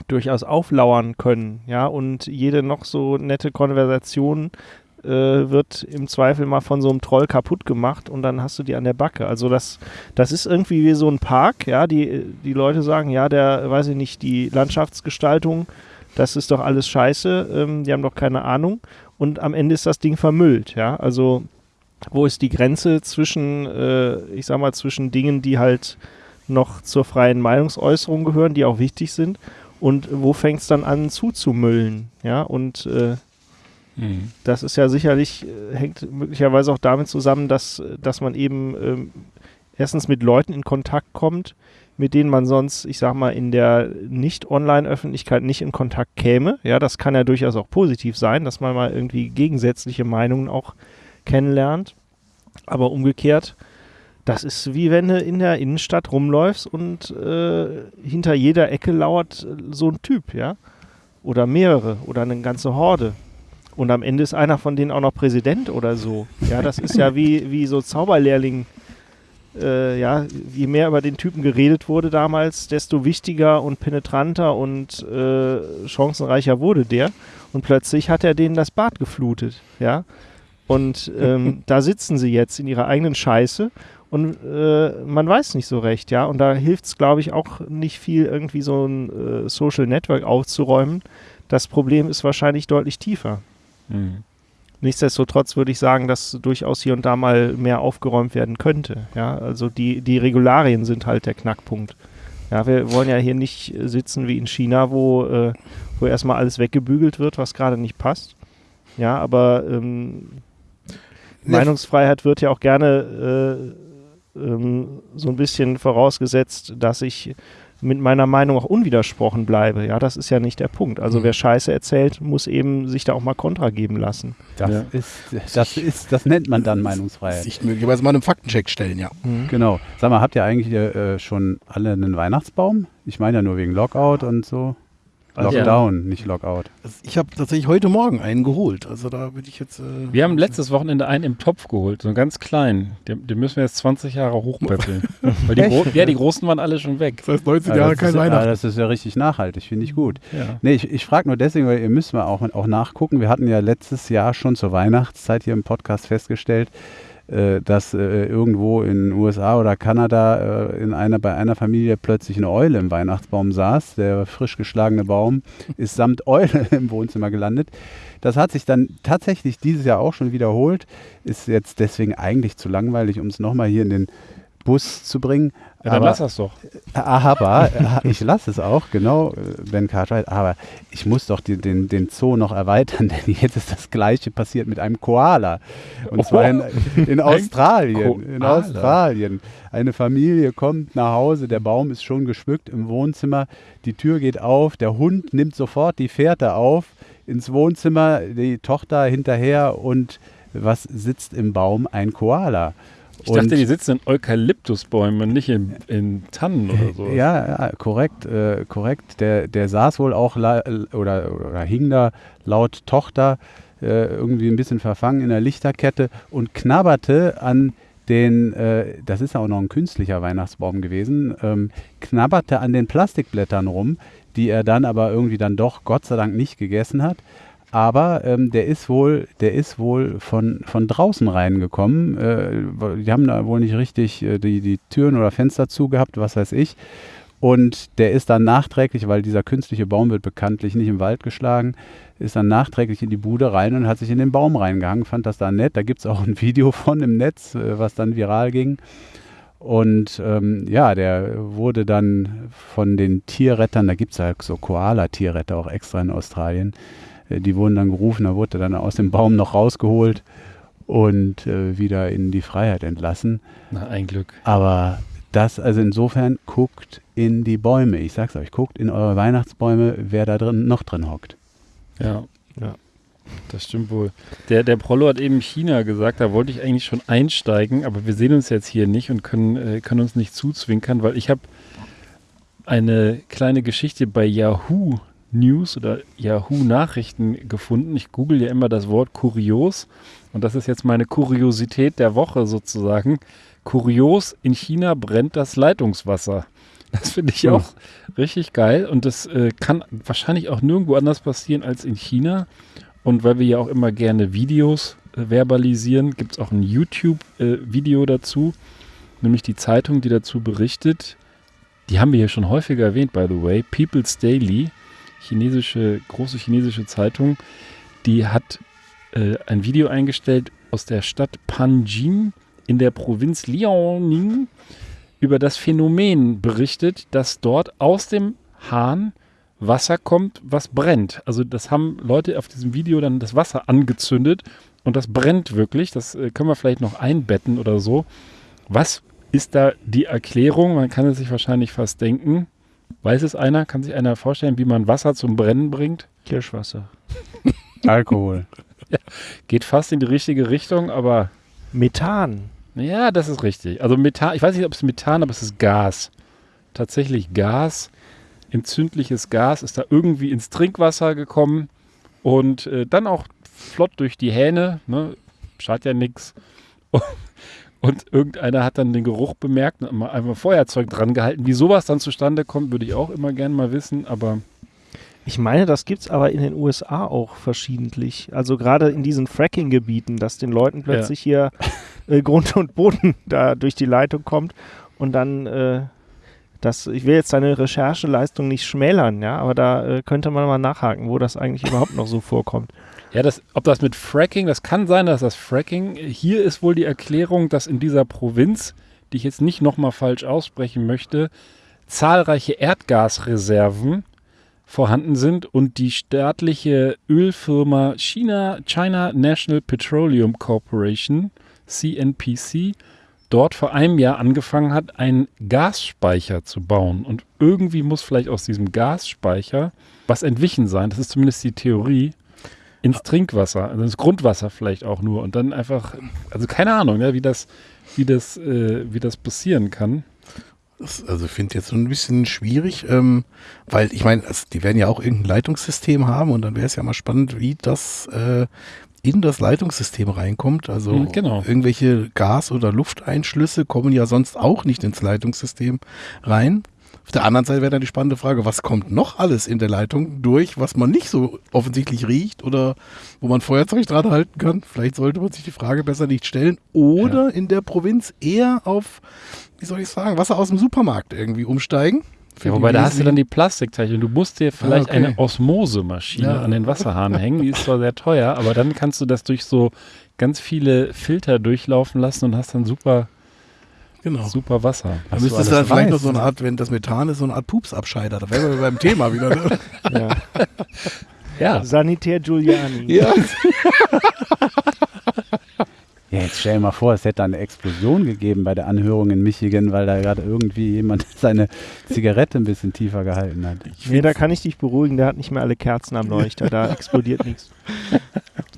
durchaus auflauern können, ja, und jede noch so nette Konversation äh, wird im Zweifel mal von so einem Troll kaputt gemacht und dann hast du die an der Backe. Also das, das ist irgendwie wie so ein Park, ja, die, die Leute sagen, ja, der, weiß ich nicht, die Landschaftsgestaltung, das ist doch alles scheiße, ähm, die haben doch keine Ahnung. Und am Ende ist das Ding vermüllt, ja, also wo ist die Grenze zwischen, äh, ich sag mal, zwischen Dingen, die halt noch zur freien Meinungsäußerung gehören, die auch wichtig sind und wo fängt es dann an zuzumüllen, ja, und äh, Mhm. das ist ja sicherlich, äh, hängt möglicherweise auch damit zusammen, dass, äh, dass man eben ähm, erstens mit Leuten in Kontakt kommt, mit denen man sonst, ich sag mal, in der Nicht-Online-Öffentlichkeit nicht in Kontakt käme. Ja, das kann ja durchaus auch positiv sein, dass man mal irgendwie gegensätzliche Meinungen auch kennenlernt. Aber umgekehrt, das ist wie wenn du in der Innenstadt rumläufst und äh, hinter jeder Ecke lauert äh, so ein Typ, ja. Oder mehrere oder eine ganze Horde. Und am Ende ist einer von denen auch noch Präsident oder so. Ja, das ist ja wie, wie so Zauberlehrling. Äh, ja, je mehr über den Typen geredet wurde damals, desto wichtiger und penetranter und äh, chancenreicher wurde der. Und plötzlich hat er denen das Bad geflutet. Ja. Und ähm, *laughs* da sitzen sie jetzt in ihrer eigenen Scheiße und äh, man weiß nicht so recht, ja. Und da hilft es, glaube ich, auch nicht viel, irgendwie so ein äh, Social Network aufzuräumen. Das Problem ist wahrscheinlich deutlich tiefer. Mhm. Nichtsdestotrotz würde ich sagen, dass durchaus hier und da mal mehr aufgeräumt werden könnte. Ja, also die, die Regularien sind halt der Knackpunkt. Ja, wir wollen ja hier nicht sitzen wie in China, wo, äh, wo erstmal alles weggebügelt wird, was gerade nicht passt. Ja, aber ähm, Meinungsfreiheit wird ja auch gerne äh, ähm, so ein bisschen vorausgesetzt, dass ich mit meiner Meinung auch unwidersprochen bleibe. Ja, das ist ja nicht der Punkt. Also Mhm. wer Scheiße erzählt, muss eben sich da auch mal Kontra geben lassen. Das, Ja. ist, das, ist, das nennt man dann Meinungsfreiheit. Sich möglicherweise mal einem Faktencheck stellen, ja. Genau. Sag mal, habt ihr eigentlich äh, schon alle einen Weihnachtsbaum? Ich meine ja nur wegen Lockout und so. Also- Lockdown, nicht Lockout. Also ich habe tatsächlich heute Morgen einen geholt. Also da würde ich jetzt. Äh, Wir haben letztes Wochenende einen im Topf geholt, so einen ganz kleinen. Den, den müssen wir jetzt 20 Jahre hochpäppeln. *laughs* Weil die, ja, die großen waren alle schon weg. Das heißt 19 Ah, Jahre das, kein ist, ah, Weihnachten. das ist ja richtig nachhaltig, finde ich gut. Ja. Nee, ich, ich frage nur deswegen, weil ihr müsst mal auch, auch nachgucken. Wir hatten ja letztes Jahr schon zur Weihnachtszeit hier im Podcast festgestellt, äh, dass äh, irgendwo in den USA oder Kanada äh, in einer, bei einer Familie plötzlich eine Eule im Weihnachtsbaum saß. Der frisch geschlagene Baum *laughs* ist samt Eule *laughs* im Wohnzimmer gelandet. Das hat sich dann tatsächlich dieses Jahr auch schon wiederholt. Ist jetzt deswegen eigentlich zu langweilig, um es nochmal hier in den Bus zu bringen. Ja, dann Aber- lass das doch. aber äh, ich lasse es auch, genau, Ben Cartwright, aber ich muss doch die, den, den Zoo noch erweitern, *laughs* denn jetzt ist das gleiche passiert mit einem Koala. Und zwar in, *laughs* in Australien. In. Australien. Eine Familie kommt nach Hause, der Baum ist schon geschmückt im Wohnzimmer, die Tür geht auf, der Hund nimmt sofort die Fährte auf ins Wohnzimmer, die Tochter hinterher und was sitzt im Baum? Ein Koala. Ich dachte, die sitzen in Eukalyptusbäumen und nicht in, in Tannen oder so. Ja, ja korrekt, äh, korrekt. Der, der saß wohl auch la- oder, oder hing da laut Tochter äh, irgendwie ein bisschen verfangen in der Lichterkette und knabberte an den, äh, das ist ja auch noch ein künstlicher Weihnachtsbaum gewesen, ähm, knabberte an den Plastikblättern rum, die er dann aber irgendwie dann doch Gott sei Dank nicht gegessen hat. Aber ähm, der ist wohl, der ist wohl von, von draußen reingekommen. Äh, die haben da wohl nicht richtig äh, die, die Türen oder Fenster zugehabt, was weiß ich. Und der ist dann nachträglich, weil dieser künstliche Baum wird bekanntlich nicht im Wald geschlagen, ist dann nachträglich in die Bude rein und hat sich in den Baum reingehangen, fand das da nett. Da gibt es auch ein *laughs* Video von im Netz, äh, was dann viral ging. Und ähm, ja, der wurde dann von den Tierrettern, da gibt es ja so Koala-Tierretter auch extra in Australien, die wurden dann gerufen, da wurde er dann aus dem Baum noch rausgeholt und äh, wieder in die Freiheit entlassen. Na, ein Glück. Aber das, also insofern, guckt in die Bäume. Ich sag's euch, guckt in eure Weihnachtsbäume, wer da drin noch drin hockt. Ja. Ja. Das stimmt wohl. Der, der Prollo hat eben China gesagt, da wollte ich eigentlich schon einsteigen, aber wir sehen uns jetzt hier nicht und können, äh, können uns nicht zuzwinkern, weil ich habe eine kleine Geschichte bei Yahoo News oder Yahoo Nachrichten gefunden. Ich google ja immer das Wort kurios und das ist jetzt meine Kuriosität der Woche sozusagen. Kurios, in China brennt das Leitungswasser. Das finde ich auch richtig geil und das äh, kann wahrscheinlich auch nirgendwo anders passieren als in China. Und weil wir ja auch immer gerne Videos äh, verbalisieren, gibt es auch ein YouTube-Video dazu, nämlich die Zeitung, die dazu berichtet. Die haben wir hier schon häufiger erwähnt, by the way. People's Daily, chinesische, große chinesische Zeitung, die hat äh, ein Video eingestellt aus der Stadt Panjin in der Provinz Liaoning über das Phänomen berichtet, dass dort aus dem Hahn Wasser kommt, was brennt. Also das haben Leute auf diesem Video dann das Wasser angezündet und das brennt wirklich. Das äh, können wir vielleicht noch einbetten oder so. Was ist da die Erklärung? Man kann es sich wahrscheinlich fast denken. Weiß es einer? Kann sich einer vorstellen, wie man Wasser zum Brennen bringt? Kirschwasser. *laughs* Alkohol. Geht fast in die richtige Richtung, aber Methan. ja, das ist richtig. Also Methan, ich weiß nicht, ob es Methan, aber es ist Gas. Tatsächlich Gas, entzündliches Gas ist da irgendwie ins Trinkwasser gekommen und äh, dann auch flott durch die Hähne, ne? schadet ja nichts. Und irgendeiner hat dann den Geruch bemerkt und mal einfach Feuerzeug dran gehalten. Wie sowas dann zustande kommt, würde ich auch immer gerne mal wissen, aber Ich meine, das gibt es aber in den USA auch verschiedentlich. Also gerade in diesen Fracking-Gebieten, dass den Leuten plötzlich hier äh, Grund und Boden *laughs* da durch die Leitung kommt und dann äh, das, ich will jetzt deine Rechercheleistung nicht schmälern, ja, aber da äh, könnte man mal nachhaken, wo das eigentlich überhaupt noch so vorkommt. Ja, das, ob das mit Fracking, das kann sein, dass das Fracking, hier ist wohl die Erklärung, dass in dieser Provinz, die ich jetzt nicht nochmal falsch aussprechen möchte, zahlreiche Erdgasreserven vorhanden sind und die staatliche Ölfirma China, China National Petroleum Corporation, CNPC, dort vor einem Jahr angefangen hat, einen Gasspeicher zu bauen. Und irgendwie muss vielleicht aus diesem Gasspeicher was entwichen sein. Das ist zumindest die Theorie ins Trinkwasser, also ins Grundwasser vielleicht auch nur und dann einfach, also keine Ahnung, ne, wie das, wie das, äh, wie das passieren kann. Das, also ich finde jetzt so ein bisschen schwierig, ähm, weil ich meine, also die werden ja auch irgendein Leitungssystem haben und dann wäre es ja mal spannend, wie das äh, in das Leitungssystem reinkommt. Also Mhm, genau. irgendwelche Gas- oder Lufteinschlüsse kommen ja sonst auch nicht ins Leitungssystem rein. Auf der anderen Seite wäre dann die spannende Frage, was kommt noch alles in der Leitung durch, was man nicht so offensichtlich riecht oder wo man Feuerzeug dran halten kann. Vielleicht sollte man sich die Frage besser nicht stellen. Oder in der Provinz eher auf, wie soll ich sagen, Wasser aus dem Supermarkt irgendwie umsteigen. Ja, wobei da hast du dann die Plastikteilchen. Du musst dir vielleicht okay. eine Osmosemaschine Ja. an den Wasserhahn *laughs* hängen. Die ist zwar sehr teuer, aber dann kannst du das durch so ganz viele Filter durchlaufen lassen und hast dann super, Genau. super Wasser. Da müsste es dann vielleicht noch so eine ne? Art, wenn das Methan ist, so eine Art Pupsabscheider. Da wären wir beim Thema wieder. Ne? Ja. Ja, Sanitär Giuliani. ja. *laughs* Ja, jetzt stell dir mal vor, es hätte eine Explosion gegeben bei der Anhörung in Michigan, weil da gerade irgendwie jemand *laughs* seine Zigarette ein bisschen tiefer gehalten hat. Nee, da kann ich dich beruhigen, der hat nicht mehr alle Kerzen am Leuchter, da *laughs* explodiert nichts.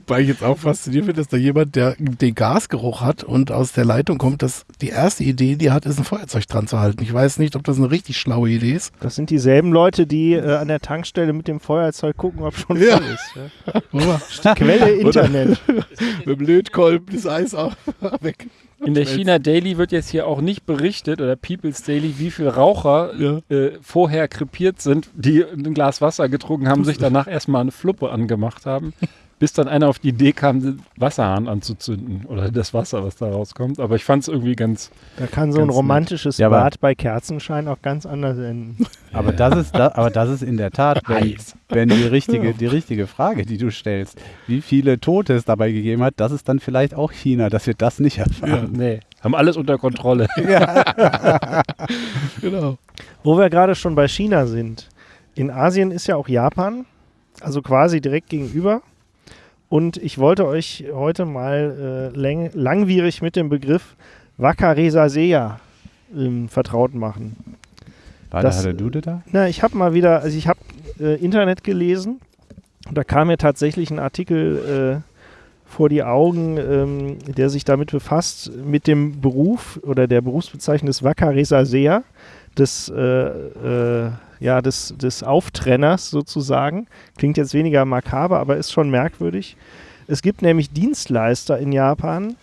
Weil ich jetzt auch fasziniert finde, dass da jemand, der den Gasgeruch hat und aus der Leitung kommt, dass die erste Idee, die er hat, ist ein Feuerzeug dran zu halten. Ich weiß nicht, ob das eine richtig schlaue Idee ist. Das sind dieselben Leute, die äh, an der Tankstelle mit dem Feuerzeug gucken, ob schon Ja. voll ist. Ja. Quelle Internet. *laughs* mit dem Lötkolben Eis auch *laughs* weg. In der China Daily wird jetzt hier auch nicht berichtet, oder People's Daily, wie viele Raucher Ja. äh, vorher krepiert sind, die ein Glas Wasser getrunken haben, sich *laughs* danach erstmal eine Fluppe angemacht haben, bis dann einer auf die Idee kam, den Wasserhahn anzuzünden oder das Wasser, was da rauskommt. Aber ich fand es irgendwie ganz. Da kann so ein Ganz nett. romantisches Ja, Bad bei Kerzenschein auch ganz anders enden. *laughs* Aber das ist, da, aber das ist in der Tat, wenn, wenn die, *laughs* richtige, die richtige Frage, die du stellst, wie viele Tote es dabei gegeben hat, das ist dann vielleicht auch China, dass wir das nicht erfahren. Nee, haben alles unter Kontrolle. *laughs* Genau. Wo wir gerade schon bei China sind. In Asien ist ja auch Japan, also quasi direkt gegenüber. Und ich wollte euch heute mal äh, langwierig mit dem Begriff Wakaresaseya ähm, vertraut machen. War Das- der Dude da? Na, ich habe mal wieder, also ich habe äh, Internet gelesen und da kam mir tatsächlich ein Artikel äh, vor die Augen, ähm, der sich damit befasst, mit dem Beruf oder der Berufsbezeichnung des Wakaresaseya, des, äh, äh, ja, des, des Auftrenners sozusagen. Klingt jetzt weniger makaber, aber ist schon merkwürdig. Es gibt nämlich Dienstleister in Japan,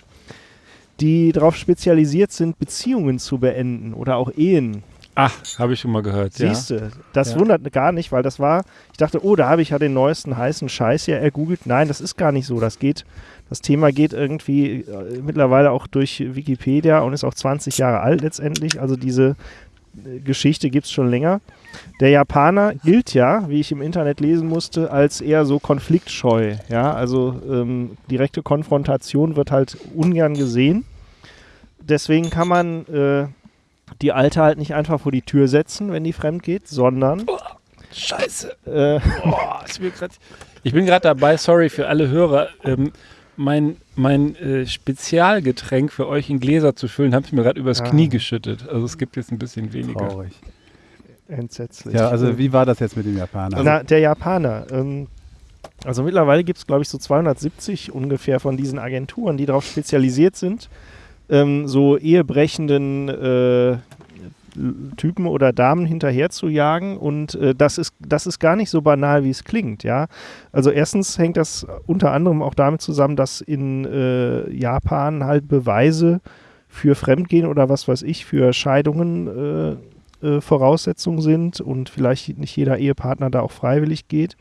die darauf spezialisiert sind, Beziehungen zu beenden oder auch Ehen. Ach, habe ich schon mal gehört. Siehst du, das Ja. wundert gar nicht, weil das war, ich dachte, oh, da habe ich ja den neuesten heißen Scheiß hier ergoogelt. Nein, das ist gar nicht so. Das geht, das Thema geht irgendwie äh, mittlerweile auch durch Wikipedia und ist auch 20 Jahre alt letztendlich. Also diese Geschichte gibt es schon länger. Der Japaner gilt ja, wie ich im Internet lesen musste, als eher so konfliktscheu. Ja, also ähm, direkte Konfrontation wird halt ungern gesehen. Deswegen kann man äh, die Alte halt nicht einfach vor die Tür setzen, wenn die fremd geht, sondern Scheiße. äh, Oh, ich bin grad- ich bin gerade dabei, sorry für alle Hörer, ähm, mein, mein äh, Spezialgetränk für euch in Gläser zu füllen, habe ich mir gerade übers Ah. Knie geschüttet. Also es gibt jetzt ein bisschen weniger. Traurig. entsetzlich. Ja, also wie war das jetzt mit dem Japaner? Na, der Japaner. Ähm, also mittlerweile gibt es, glaube ich, so 270 ungefähr von diesen Agenturen, die darauf spezialisiert sind, ähm, so ehebrechenden äh, Typen oder Damen hinterher zu jagen. Und äh, das, ist, das ist gar nicht so banal, wie es klingt. Ja? Also erstens hängt das unter anderem auch damit zusammen, dass in äh, Japan halt Beweise für Fremdgehen oder was weiß ich, für Scheidungen äh, äh, Voraussetzungen sind und vielleicht nicht jeder Ehepartner da auch freiwillig geht.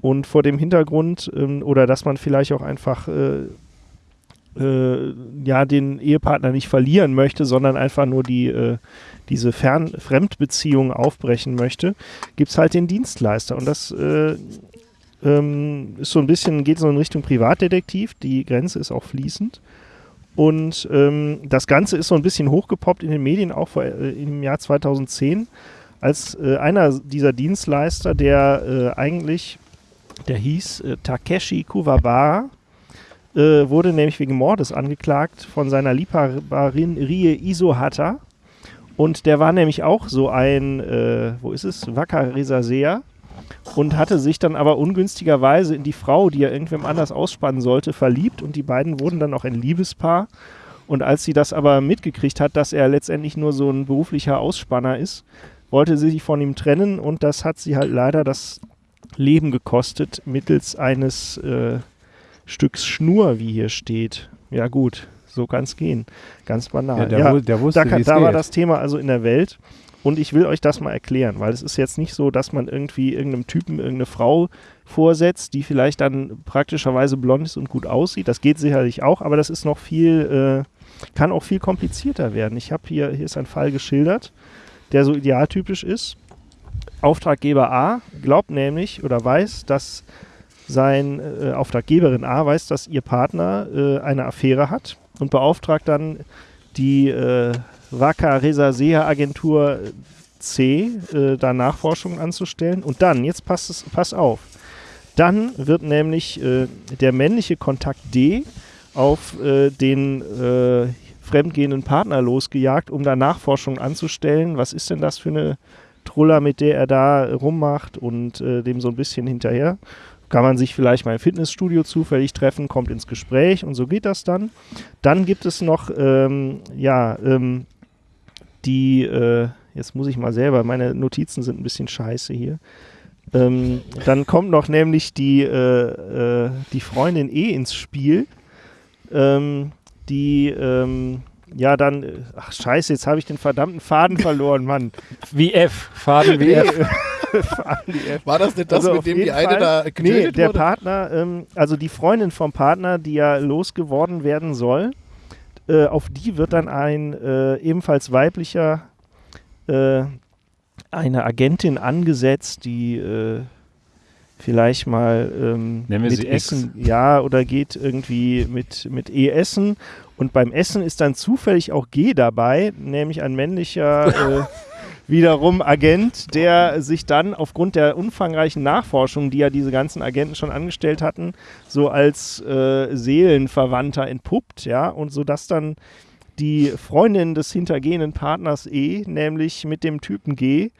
Und vor dem Hintergrund, ähm, oder dass man vielleicht auch einfach äh, ja, den Ehepartner nicht verlieren möchte, sondern einfach nur die, diese Fern Fremdbeziehung aufbrechen möchte, gibt es halt den Dienstleister. Und das äh, ähm, ist so ein bisschen, geht so in Richtung Privatdetektiv. Die Grenze ist auch fließend. Und ähm, das Ganze ist so ein bisschen hochgepoppt in den Medien, auch vor, äh, im Jahr 2010, als äh, einer dieser Dienstleister, der äh, eigentlich, der hieß äh, Takeshi Kuwabara, äh, wurde nämlich wegen Mordes angeklagt von seiner Liebhaberin Rie Isohata. Und der war nämlich auch so ein, äh, wo ist es, Wakaresaseer und hatte sich dann aber ungünstigerweise in die Frau, die er irgendwem anders ausspannen sollte, verliebt. Und die beiden wurden dann auch ein Liebespaar. Und als sie das aber mitgekriegt hat, dass er letztendlich nur so ein beruflicher Ausspanner ist, wollte sie sich von ihm trennen. Und das hat sie halt leider das Leben gekostet mittels eines äh, Stücks Schnur, wie hier steht. Ja gut, so kann es gehen. Ganz banal. Ja, der, Ja, der wusste, da, kann, da war das Thema also in der Welt. Und ich will euch das mal erklären, weil es ist jetzt nicht so, dass man irgendwie irgendeinem Typen irgendeine Frau vorsetzt, die vielleicht dann praktischerweise blond ist und gut aussieht. Das geht sicherlich auch, aber das ist noch viel, äh, kann auch viel komplizierter werden. Ich habe hier, hier ist ein Fall geschildert, der so idealtypisch ist. Auftraggeber A glaubt nämlich oder weiß, dass sein äh, Auftraggeberin A weiß, dass ihr Partner äh, eine Affäre hat und beauftragt dann die äh, Wacker Resasea Agentur C, äh, da Nachforschungen anzustellen. Und dann, jetzt passt es, pass auf, dann wird nämlich äh, der männliche Kontakt D auf äh, den äh, fremdgehenden Partner losgejagt, um da Nachforschungen anzustellen. Was ist denn das für eine Truller, mit der er da rummacht und äh, dem so ein bisschen hinterher? Kann man sich vielleicht mal im Fitnessstudio zufällig treffen, kommt ins Gespräch und so geht das dann. Dann gibt es noch, ähm, ja, ähm, die, äh, jetzt muss ich mal selber, meine Notizen sind ein bisschen scheiße hier. Ähm, dann kommt noch nämlich die, äh, äh, die Freundin E ins Spiel, ähm, die ähm, ja dann, äh, ach scheiße, jetzt habe ich den verdammten Faden verloren, Mann. Wie F, Faden wie F. *laughs* *laughs* War das nicht das, Also mit auf dem die eine Fall- da Nee, der wurde? Partner, ähm, also die Freundin vom Partner, die ja losgeworden werden soll, äh, auf die wird dann ein äh, ebenfalls weiblicher, äh, eine Agentin angesetzt, die äh, vielleicht mal ähm, Nennen wir mit sie X. Essen, ja, oder geht irgendwie mit, mit E essen. Und beim Essen ist dann zufällig auch G dabei, nämlich ein männlicher äh, *laughs* wiederum Agent, der sich dann aufgrund der umfangreichen Nachforschung, die ja diese ganzen Agenten schon angestellt hatten, so als äh, Seelenverwandter entpuppt, ja, und so dass dann die Freundin des hintergehenden Partners E, nämlich mit dem Typen G,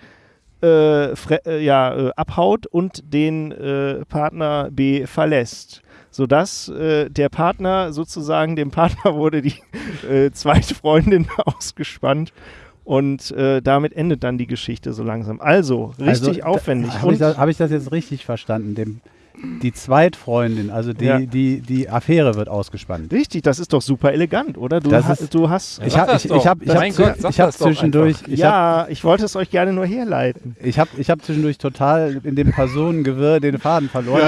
äh, äh, ja, äh, abhaut und den äh, Partner B verlässt. Sodass äh, der Partner sozusagen, dem Partner *laughs* wurde die äh, zweite Freundin *laughs* ausgespannt und äh, damit endet dann die Geschichte so langsam. Also, richtig Also, aufwendig. Habe ich, hab ich das jetzt richtig verstanden? Dem, die Zweitfreundin, also die, Ja. die, die Affäre wird ausgespannt. richtig, das ist doch super elegant, oder? Du, Das ha ist- du hast. Ja, Ich habe ich, ich hab, ich hab, Gott, ich hab zwischendurch, ich hab, ja, ich wollte es euch gerne nur herleiten. ich hab, ich hab zwischendurch total in dem Personengewirr den Faden verloren.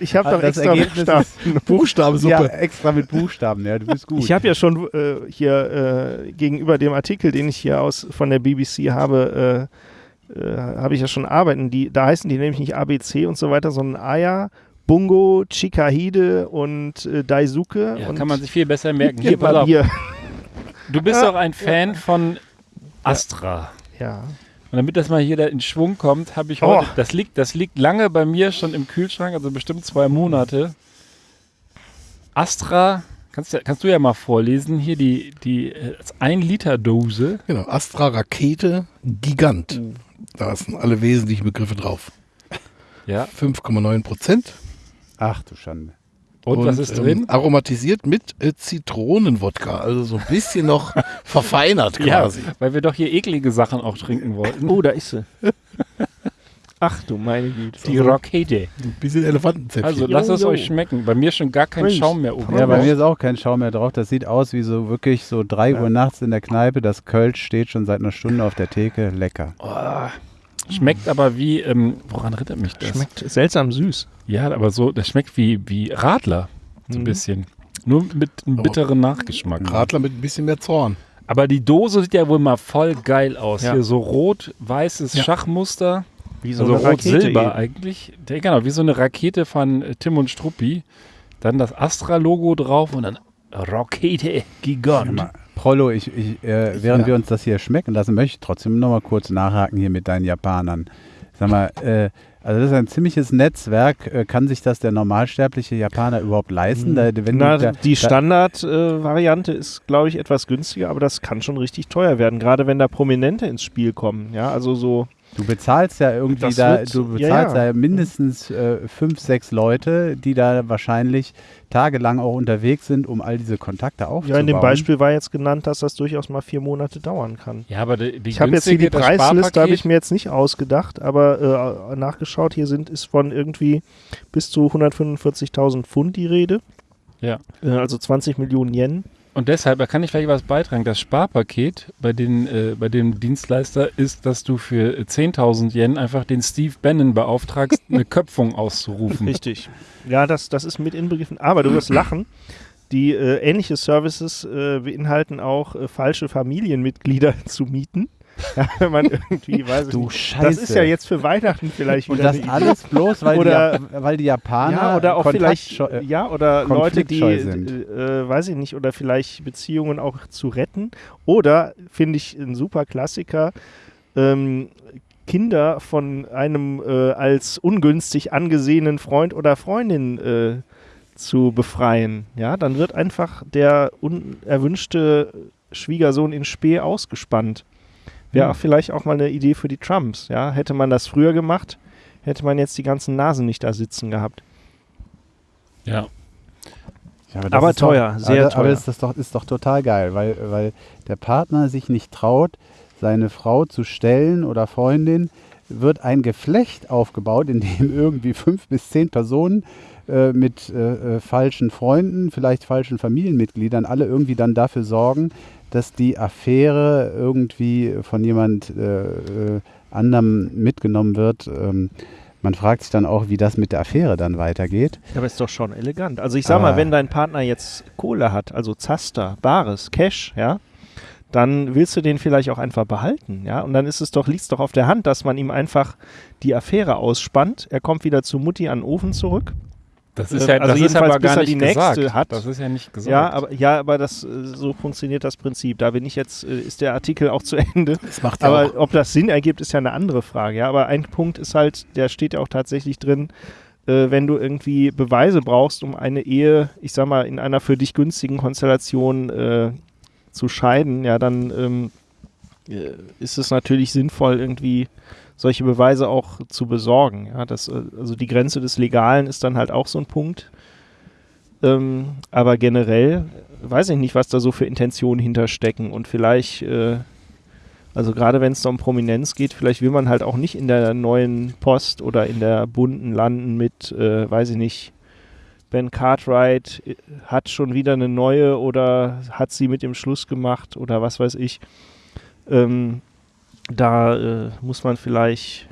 ich Aber habe hab doch extra Ergebnis Buchstaben. *laughs* Buchstabensuppe. ja, extra mit Buchstaben, ja, du bist gut. Ich habe ja schon äh, hier äh, gegenüber dem Artikel, den ich hier aus von der BBC habe, äh, äh, habe ich ja schon arbeiten. Die, da heißen die nämlich nicht ABC und so weiter, sondern Aya, Bungo, Chikahide und äh, Daisuke. Ja, und kann man sich viel besser merken. Hier, pass auf. Du bist *laughs* doch ein Fan von Astra. Ja. Und damit das mal hier da in Schwung kommt, habe ich Oh. heute, das liegt, das liegt lange bei mir schon im Kühlschrank, also bestimmt zwei Monate. Astra, kannst, du- kannst du ja mal vorlesen, hier die, die äh, 1-Liter-Dose. Genau, Astra Rakete Gigant. Da sind alle wesentlichen Begriffe drauf. Ja. 5,9 Prozent. Ach du Schande. Und, was ist drin? Ähm, aromatisiert mit äh, Zitronenwodka. Also so ein bisschen noch *laughs* verfeinert Ja, quasi. weil wir doch hier eklige Sachen auch trinken wollten. Oh, da ist sie. *laughs* Ach du meine Güte. Die Rakete. Ein bisschen Elefantenzäpfchen. Also lasst es euch schmecken. Bei mir schon gar kein Mensch. Schaum mehr oben. Ja, bei mir ist auch kein Schaum mehr drauf. Das sieht aus wie so wirklich so 3 Uhr nachts in der Kneipe. Das Kölsch steht schon seit einer Stunde auf der Theke. Lecker. Schmeckt aber wie, ähm, woran erinnert mich das? Schmeckt seltsam süß. Ja, aber so, das schmeckt wie, wie Radler. So ein Mhm. bisschen. Nur mit einem bitteren Nachgeschmack. Radler mit ein bisschen mehr Zorn. Aber die Dose sieht ja wohl mal voll geil aus. Ja. Hier so rot-weißes Ja. Schachmuster. Wie also rot-silber eigentlich. Der, genau, wie so eine Rakete von äh, Tim und Struppi. Dann das Astra-Logo drauf und dann Rakete Gigant. Prollo, ich, ich, äh, während Ja. wir uns das hier schmecken lassen, möchte ich trotzdem noch mal kurz nachhaken hier mit deinen Japanern. Sag mal, äh, also das ist ein ziemliches Netzwerk. Äh, kann sich das der normalsterbliche Japaner überhaupt leisten? Da, wenn Na, du, da, die da, Standard-Variante ist, glaube ich, etwas günstiger, aber das kann schon richtig teuer werden, gerade wenn da Prominente ins Spiel kommen. Ja, also so. Du bezahlst ja irgendwie Das da, wird- du ja, bezahlst ja. ja, mindestens äh, fünf, sechs Leute, die da wahrscheinlich tagelang auch unterwegs sind, um all diese Kontakte aufzubauen. Ja, in dem Beispiel war jetzt genannt, dass das durchaus mal vier Monate dauern kann. Ja, aber die, die Ich habe jetzt hier die Preisliste, habe ich mir jetzt nicht ausgedacht, aber äh, nachgeschaut, hier sind ist von irgendwie bis zu 145.000 Pfund die Rede. Ja. Äh, also 20 Millionen Yen. Und deshalb, da kann ich vielleicht was beitragen. Das Sparpaket bei, den, äh, bei dem Dienstleister ist, dass du für äh, 10.000 Yen einfach den Steve Bannon beauftragst, *laughs* eine Köpfung auszurufen. Richtig. Ja, das, das ist mit inbegriffen. Aber du wirst lachen. Die äh, ähnliche Services äh, beinhalten auch äh, falsche Familienmitglieder *laughs* zu mieten. *laughs* Wenn man irgendwie, weiß ich Du nicht. Scheiße. Das ist ja jetzt für Weihnachten vielleicht Und wieder das eine alles bloß, weil, Oder- die, weil die Japaner Ja, oder auch vielleicht, kontaktscheu- äh, ja, oder Leute, die, äh, weiß ich nicht, oder vielleicht Beziehungen auch zu retten. Oder, finde ich, ein super Klassiker, ähm, Kinder von einem äh, als ungünstig angesehenen Freund oder Freundin äh, zu befreien. Ja, dann wird einfach der unerwünschte Schwiegersohn in Spee ausgespannt. Wäre Hm. auch vielleicht auch mal eine Idee für die Trumps. Ja, hätte man das früher gemacht, hätte man jetzt die ganzen Nasen nicht da sitzen gehabt. Ja. Ja, das Aber ist doch- teuer, sehr aber, teuer. Aber ist das doch, ist doch total geil, weil, weil der Partner sich nicht traut, seine Frau zu stellen oder Freundin, wird ein Geflecht aufgebaut, in dem *laughs* irgendwie fünf bis zehn Personen äh, mit äh, äh, falschen Freunden, vielleicht falschen Familienmitgliedern, alle irgendwie dann dafür sorgen, dass die Affäre irgendwie von jemand äh, anderem mitgenommen wird. Ähm, man fragt sich dann auch, wie das mit der Affäre dann weitergeht. Aber ist doch schon elegant. Also ich sag Aber- mal, wenn dein Partner jetzt Kohle hat, also Zaster, Bares, Cash, ja, dann willst du den vielleicht auch einfach behalten, ja. Und dann ist es doch, liegt es doch auf der Hand, dass man ihm einfach die Affäre ausspannt. Er kommt wieder zu Mutti an den Ofen zurück. Das ist Äh, ja, also das ist jedenfalls, aber bis gar er nicht die nächste gesagt. hat. Das ist ja nicht gesagt. Ja, aber ja, aber das äh, so funktioniert das Prinzip. Da bin ich jetzt, äh, ist der Artikel auch zu *laughs* Ende. Das macht ja Aber auch. ob das Sinn ergibt, ist ja eine andere Frage. Ja, aber ein Punkt ist halt, der steht ja auch tatsächlich drin, äh, wenn du irgendwie Beweise brauchst, um eine Ehe, ich sag mal, in einer für dich günstigen Konstellation äh, zu scheiden, ja, dann ähm, äh, ist es natürlich sinnvoll, irgendwie solche Beweise auch zu besorgen. Ja, das, äh, also die Grenze des Legalen ist dann halt auch so ein Punkt. Ähm, aber generell weiß ich nicht, was da so für Intentionen hinterstecken und vielleicht, äh, also gerade wenn es da um Prominenz geht, vielleicht will man halt auch nicht in der neuen Post oder in der bunten landen mit, äh, weiß ich nicht, Ben Cartwright äh, hat schon wieder eine neue oder hat sie mit dem Schluss gemacht oder was weiß ich. Ähm, da äh, muss man vielleicht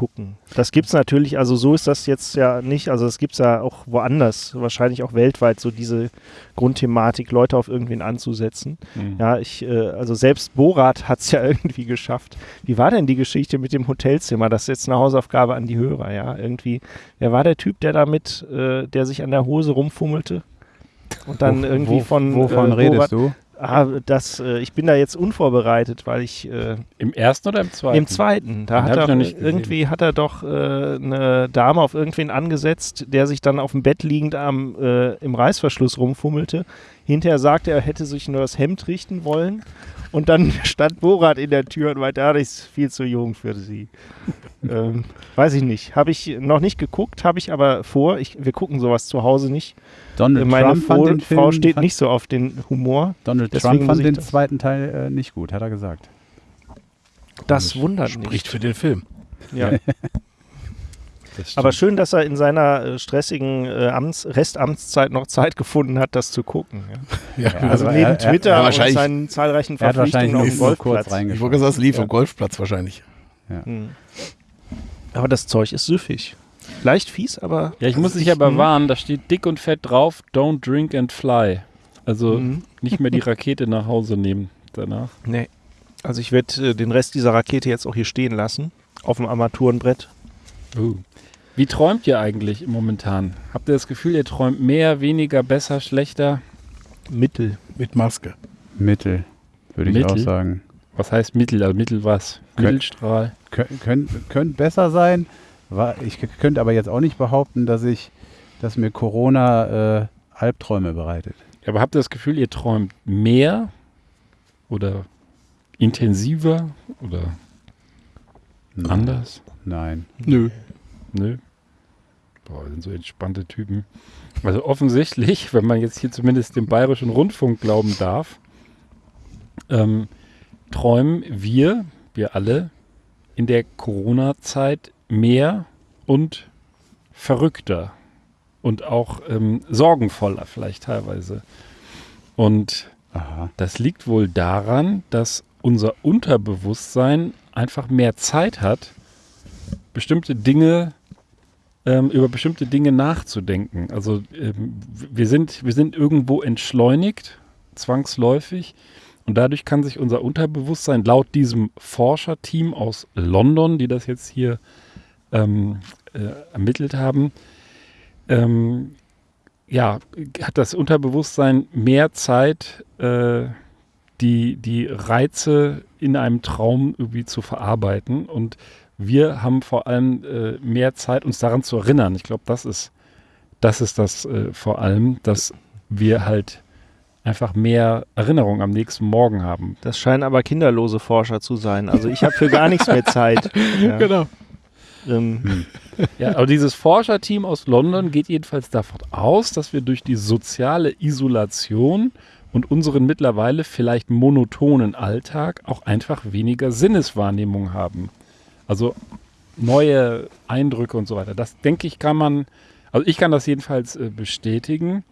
gucken. Das gibt es natürlich, also so ist das jetzt ja nicht, also das gibt es ja auch woanders, wahrscheinlich auch weltweit, so diese Grundthematik, Leute auf irgendwen anzusetzen. Mhm. Ja, ich, äh, also selbst Borat hat es ja *laughs* irgendwie geschafft. Wie war denn die Geschichte mit dem Hotelzimmer? Das ist jetzt eine Hausaufgabe an die Hörer, ja. Irgendwie, wer war der Typ, der damit, äh, der sich an der Hose rumfummelte? Und dann irgendwie von Wovon äh, redest Borat, du? Ah, das, äh, ich bin da jetzt unvorbereitet, weil ich äh, Im ersten oder im zweiten? im zweiten, da Den hat er irgendwie hat er doch äh, eine Dame auf irgendwen angesetzt, der sich dann auf dem Bett liegend am äh, im Reißverschluss rumfummelte. Hinterher sagte er, er hätte sich nur das Hemd richten wollen. Und dann *laughs* stand Borat in der Tür und meinte, ah, das ist viel zu jung für sie. *laughs* ähm, weiß ich nicht. Habe ich noch nicht geguckt, habe ich aber vor. Ich, wir gucken sowas zu Hause nicht. Donald Meine Trump fand Frau, den Film, Frau steht fand, nicht so auf den Humor. Donald deswegen Trump fand den das- zweiten Teil äh, nicht gut, hat er gesagt. Das wundert Spricht für den Film. Ja. *laughs* Aber schön, dass er in seiner äh, stressigen äh, Amts Restamtszeit noch Zeit gefunden hat, das zu gucken. Ja. Ja, Also aber neben er- er- Twitter ja, und seinen zahlreichen Er hat wahrscheinlich Verpflichtungen auf dem Golfplatz. ich wollte gesagt, es lief Ja. am Golfplatz wahrscheinlich. Hm. Aber das Zeug ist süffig. Leicht fies, aber. ja, ich muss dich aber Mhm. warnen, da steht dick und fett drauf, don't drink and fly. Also Mhm. nicht mehr die Rakete nach Hause nehmen danach. Nee. Also ich werde äh, den Rest dieser Rakete jetzt auch hier stehen lassen. Auf dem Armaturenbrett. Uh. Wie träumt ihr eigentlich momentan? Habt ihr das Gefühl, ihr träumt mehr, weniger, besser, schlechter? Mittel. Mit Maske. Mittel, würde ich Mittel? auch sagen. Was heißt Mittel? Also Mittel was? Kön- Mittelstrahl. Könnte könnt, könnt besser sein. War, ich könnte aber jetzt auch nicht behaupten, dass ich, dass mir Corona äh, Albträume bereitet. Aber habt ihr das Gefühl, ihr träumt mehr oder intensiver oder Nein. anders? Nein. Nö. Nö. Boah, das sind so entspannte Typen. Also offensichtlich, wenn man jetzt hier zumindest dem Bayerischen Rundfunk glauben darf, ähm, träumen wir, wir alle, in der Corona-Zeit mehr und verrückter und auch ähm, sorgenvoller vielleicht teilweise. Und Aha. das liegt wohl daran, dass unser Unterbewusstsein einfach mehr Zeit hat, bestimmte Dinge ähm, über bestimmte Dinge nachzudenken. Also ähm, wir sind wir sind irgendwo entschleunigt, zwangsläufig, und dadurch kann sich unser Unterbewusstsein laut diesem Forscherteam aus London, die das jetzt hier ähm, äh, ermittelt haben, ähm, ja, hat das Unterbewusstsein mehr Zeit, äh, die, die Reize in einem Traum irgendwie zu verarbeiten. Und wir haben vor allem äh, mehr Zeit, uns daran zu erinnern. Ich glaube, das ist, das ist das äh, vor allem, dass wir halt einfach mehr Erinnerung am nächsten Morgen haben. Das scheinen aber kinderlose Forscher zu sein. Also ich habe für gar nichts mehr Zeit. *laughs* Ja. Genau. Ähm, Ja, aber dieses Forscherteam aus London geht jedenfalls davon aus, dass wir durch die soziale Isolation und unseren mittlerweile vielleicht monotonen Alltag auch einfach weniger Sinneswahrnehmung haben. Also neue Eindrücke und so weiter. Das denke ich, kann man, also ich kann das jedenfalls äh, bestätigen.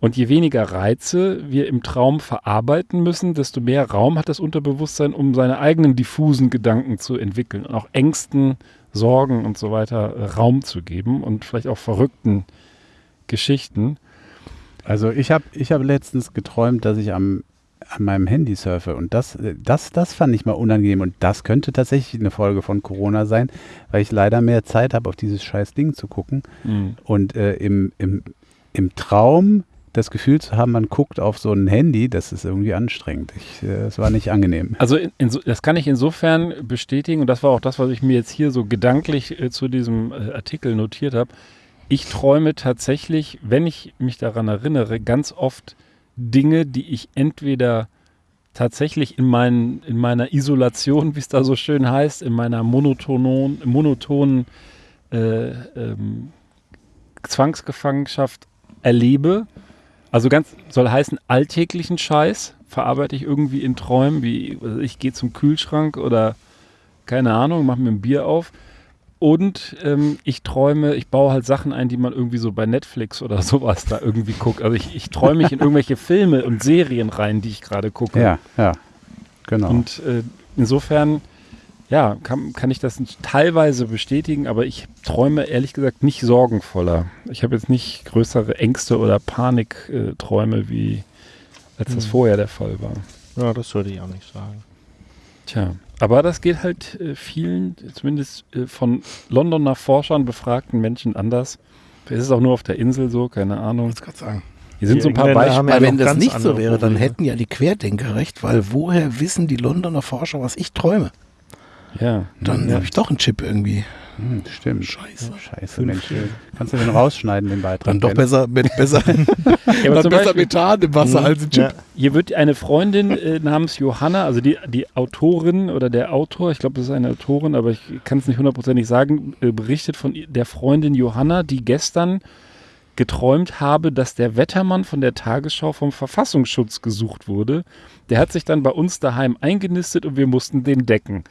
Und je weniger Reize wir im Traum verarbeiten müssen, desto mehr Raum hat das Unterbewusstsein, um seine eigenen diffusen Gedanken zu entwickeln und auch Ängsten, Sorgen und so weiter äh, Raum zu geben und vielleicht auch verrückten Geschichten. Also ich habe ich hab letztens geträumt, dass ich am, an meinem Handy surfe und das, äh, das, das fand ich mal unangenehm und das könnte tatsächlich eine Folge von Corona sein, weil ich leider mehr Zeit habe, auf dieses scheiß Ding zu gucken Mhm. und äh, im, im, im Traum das Gefühl zu haben, man guckt auf so ein Handy, das ist irgendwie anstrengend. Ich, äh, es war nicht angenehm. Also in, inso, das kann ich insofern bestätigen und das war auch das, was ich mir jetzt hier so gedanklich äh, zu diesem äh, Artikel notiert habe. Ich träume tatsächlich, wenn ich mich daran erinnere, ganz oft Dinge, die ich entweder tatsächlich in, meinen, in meiner Isolation, *laughs* wie es da so schön heißt, in meiner monotonen, monotonen äh, ähm, Zwangsgefangenschaft erlebe. Also ganz soll heißen, alltäglichen Scheiß verarbeite ich irgendwie in Träumen, wie also ich gehe zum Kühlschrank oder keine Ahnung, mache mir ein Bier auf. Und ähm, ich träume, ich baue halt Sachen ein, die man irgendwie so bei Netflix oder *laughs* sowas da irgendwie guckt. Also ich, ich träume mich in irgendwelche Filme und Serien rein, die ich gerade gucke. Ja, ja, genau. Und äh, insofern, ja, kann, kann ich das teilweise bestätigen, aber ich träume ehrlich gesagt nicht sorgenvoller. Ich habe jetzt nicht größere Ängste oder Panikträume, wie als das Hm. vorher der Fall war. Ja, das würde ich auch nicht sagen. Tja, aber das geht halt äh, vielen, zumindest äh, von Londoner Forschern befragten Menschen anders. Vielleicht ist es auch nur auf der Insel so, keine Ahnung. Ich gerade sagen. Hier sind Die so ein paar Engländer Beispiele. ja wenn das nicht so wäre, dann hätten ja die Querdenker recht, weil woher wissen die Londoner Forscher, was ich träume? Ja, Dann Ja. habe ich doch einen Chip irgendwie. Hm, stimmt. Scheiße. Scheiße, Mensch. Kannst du den rausschneiden, den Beitrag? Dann doch besser, mit besser, *laughs* ja dann besser Methan im Wasser als ein Chip. Ja, Hier wird eine Freundin äh, namens Johanna, also die, die Autorin oder der Autor, ich glaube, das ist eine Autorin, aber ich kann es nicht hundertprozentig sagen, äh, berichtet von der Freundin Johanna, die gestern geträumt habe, dass der Wettermann von der Tagesschau vom Verfassungsschutz gesucht wurde. Der hat sich dann bei uns daheim eingenistet und wir mussten den decken.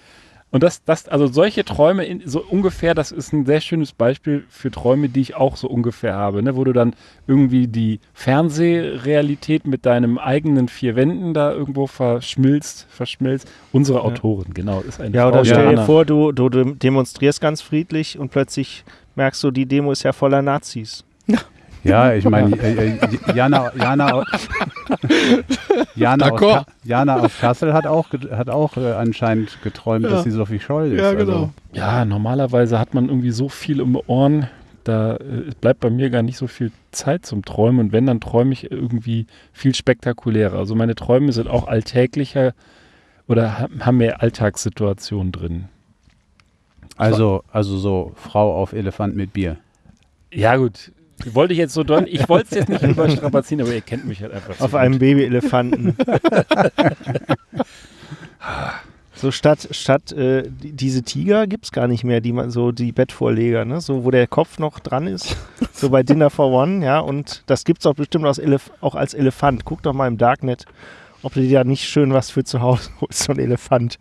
Und das, das, also solche Träume, in, so ungefähr, das ist ein sehr schönes Beispiel für Träume, die ich auch so ungefähr habe, ne? wo du dann irgendwie die Fernsehrealität mit deinem eigenen vier Wänden da irgendwo verschmilzt, verschmilzt. Unsere Autorin, genau, ist eine ja Frau oder stell dir Johanna. vor, du, du dem- demonstrierst ganz friedlich und plötzlich merkst du, die Demo ist ja voller Nazis. *laughs* Ja, ich meine, äh, äh, Jana, Jana, *laughs* Jana, aus Jana aus Kassel hat auch, hat auch äh, anscheinend geträumt, Ja. dass sie Sophie Scholl ist. Ja, genau. Also, Ja, normalerweise hat man irgendwie so viel um die Ohren, da äh, bleibt bei mir gar nicht so viel Zeit zum Träumen. Und wenn, dann träume ich irgendwie viel spektakulärer. Also meine Träume sind auch alltäglicher oder ha- haben mehr Alltagssituationen drin. also, also so Frau auf Elefant mit Bier. Ja, gut. Wollte ich jetzt so deuten. Ich wollte es jetzt nicht überstrapazieren, aber ihr kennt mich halt einfach. Auf so einem gut. Babyelefanten. *laughs* so statt, statt äh, die, diese Tiger gibt es gar nicht mehr, die man so, die Bettvorleger, ne? So, wo der Kopf noch dran ist. So bei Dinner for One, ja. Und das gibt es auch bestimmt auch als Elefant. Guck doch mal im Darknet, ob du dir da nicht schön was für zu Hause holst, so ein Elefant.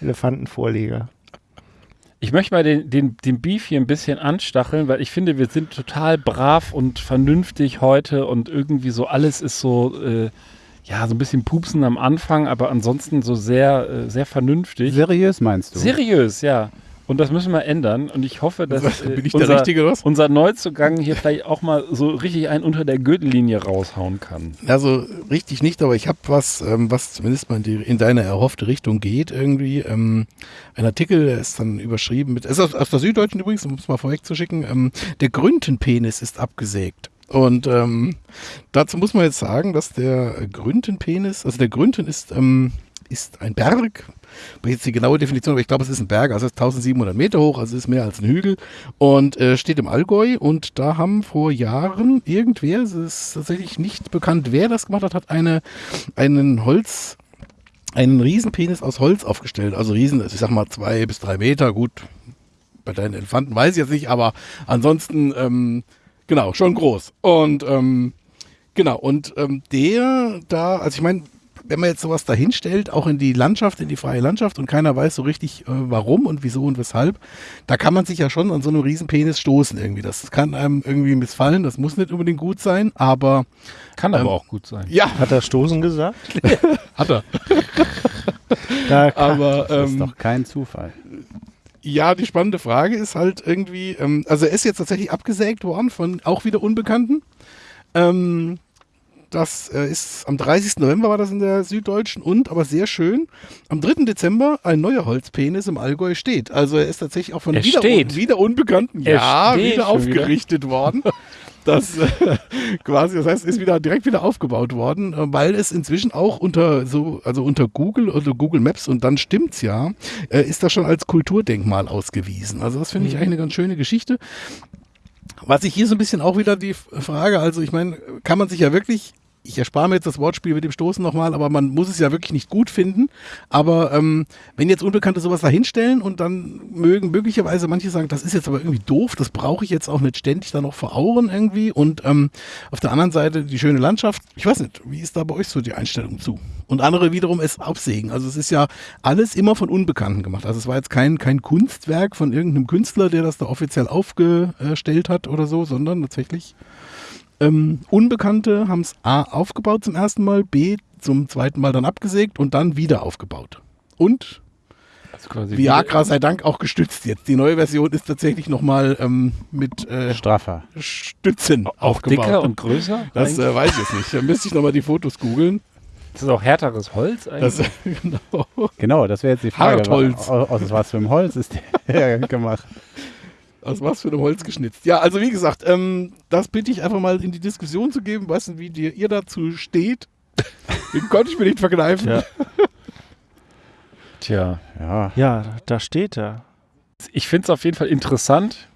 Elefantenvorleger. Ich möchte mal den, den, den Beef hier ein bisschen anstacheln, weil ich finde, wir sind total brav und vernünftig heute und irgendwie so alles ist so, äh, ja, so ein bisschen pupsen am Anfang, aber ansonsten so sehr, äh, sehr vernünftig. Seriös meinst du? Seriös, ja. Und das müssen wir ändern. Und ich hoffe, dass Bin ich der unser, Richtige, was? unser Neuzugang hier vielleicht auch mal so richtig einen unter der Gürtellinie raushauen kann. Also richtig nicht, aber ich habe was, ähm, was zumindest mal in, die, in deine erhoffte Richtung geht irgendwie. Ähm, ein Artikel, der ist dann überschrieben mit, ist aus, aus der Süddeutschen übrigens, um es mal vorwegzuschicken, ähm, der Grüntenpenis ist abgesägt. Und ähm, dazu muss man jetzt sagen, dass der Grüntenpenis, also der Grünten ist, ähm, ist ein Berg, aber jetzt die genaue Definition, aber ich glaube, es ist ein Berg, also es ist 1700 Meter hoch, also es ist mehr als ein Hügel. Und äh, steht im Allgäu. Und da haben vor Jahren irgendwer, es ist tatsächlich nicht bekannt, wer das gemacht hat, hat eine, einen Holz, einen Riesenpenis aus Holz aufgestellt, also Riesen, ich sag mal zwei bis drei Meter, gut, bei deinen Elefanten weiß ich jetzt nicht, aber ansonsten, ähm, genau, schon groß. Und ähm, Genau, und ähm, der da, also ich meine, wenn man jetzt sowas dahinstellt, auch in die Landschaft, in die freie Landschaft und keiner weiß so richtig, äh, warum und wieso und weshalb, da kann man sich ja schon an so einem Riesenpenis stoßen irgendwie. Das kann einem irgendwie missfallen, das muss nicht unbedingt gut sein, aber Kann aber Ähm, auch gut sein. ja, Hat er Stoßen gesagt? *laughs* hat er. *laughs* Da kann, Aber Das ist ähm, doch kein Zufall. ja, die spannende Frage ist halt irgendwie, ähm, also er ist jetzt tatsächlich abgesägt worden von auch wieder Unbekannten. Ähm, das äh, ist am 30. November war das in der Süddeutschen und, aber sehr schön, am 3. Dezember ein neuer Holzpenis im Allgäu steht. Also er ist tatsächlich auch von Er wieder, steht. wieder Unbekannten, Er ja, wieder schon wieder. aufgerichtet worden. Das äh, quasi, das heißt, ist wieder direkt wieder aufgebaut worden, äh, weil es inzwischen auch unter so, also unter Google oder Google Maps und dann stimmt's ja, äh, ist das schon als Kulturdenkmal ausgewiesen. Also das finde ich eigentlich eine ganz schöne Geschichte. Was ich hier so ein bisschen auch wieder die Frage, also ich meine, kann man sich ja wirklich, ich erspare mir jetzt das Wortspiel mit dem Stoßen nochmal, aber man muss es ja wirklich nicht gut finden. Aber ähm, wenn jetzt Unbekannte sowas da hinstellen und dann mögen möglicherweise manche sagen, das ist jetzt aber irgendwie doof, das brauche ich jetzt auch nicht ständig da noch vor Augen irgendwie. Und ähm, auf der anderen Seite die schöne Landschaft. Ich weiß nicht, wie ist da bei euch so die Einstellung zu? Und andere wiederum es absägen. Also es ist ja alles immer von Unbekannten gemacht. Also es war jetzt kein, kein Kunstwerk von irgendeinem Künstler, der das da offiziell aufgestellt hat oder so, sondern tatsächlich ähm, Unbekannte haben es A aufgebaut zum ersten Mal, B zum zweiten Mal dann abgesägt und dann wieder aufgebaut. Und Also Viagra sei Dank auch gestützt jetzt. Die neue Version ist tatsächlich nochmal ähm, mit äh, Straffer. Stützen auch aufgebaut. dicker und größer. *laughs* das äh, weiß ich jetzt nicht. Da müsste ich nochmal die Fotos googeln. das ist auch härteres Holz Das, eigentlich. *laughs* genau. Genau, das wäre jetzt die Frage. Hartholz. Aus, aus was für einem Holz ist der *laughs* gemacht? Aus was für einem Holz geschnitzt. Ja, also wie gesagt, ähm, das bitte ich einfach mal in die Diskussion zu geben. Weißt du, wie dir, ihr dazu steht? *laughs* Den konnte ich mir nicht verkneifen. Ja. Tja, Ja, ja, da steht er. ich finde es auf jeden Fall interessant,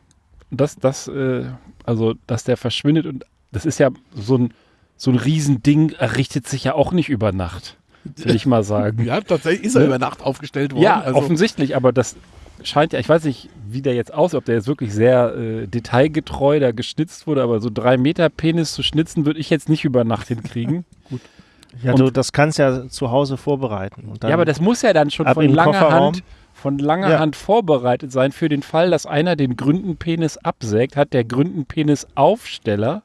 dass, dass, äh, also, dass der verschwindet und das ist ja so ein, so ein Riesending, errichtet sich ja auch nicht über Nacht, will ich mal sagen. *laughs* Ja, tatsächlich ist er Ne? über Nacht aufgestellt worden. Ja, also, offensichtlich, aber das scheint ja, ich weiß nicht, wie der jetzt aussieht, ob der jetzt wirklich sehr äh, detailgetreu da geschnitzt wurde, aber so drei Meter Penis zu schnitzen, würde ich jetzt nicht über Nacht hinkriegen. *laughs* Ja, Und- du, das kannst ja zu Hause vorbereiten. Ja, aber das muss ja dann schon von langer Kofferraum. Hand, von langer Ja. Hand vorbereitet sein für den Fall, dass einer den Gründenpenis absägt, hat der Gründenpenis-Aufsteller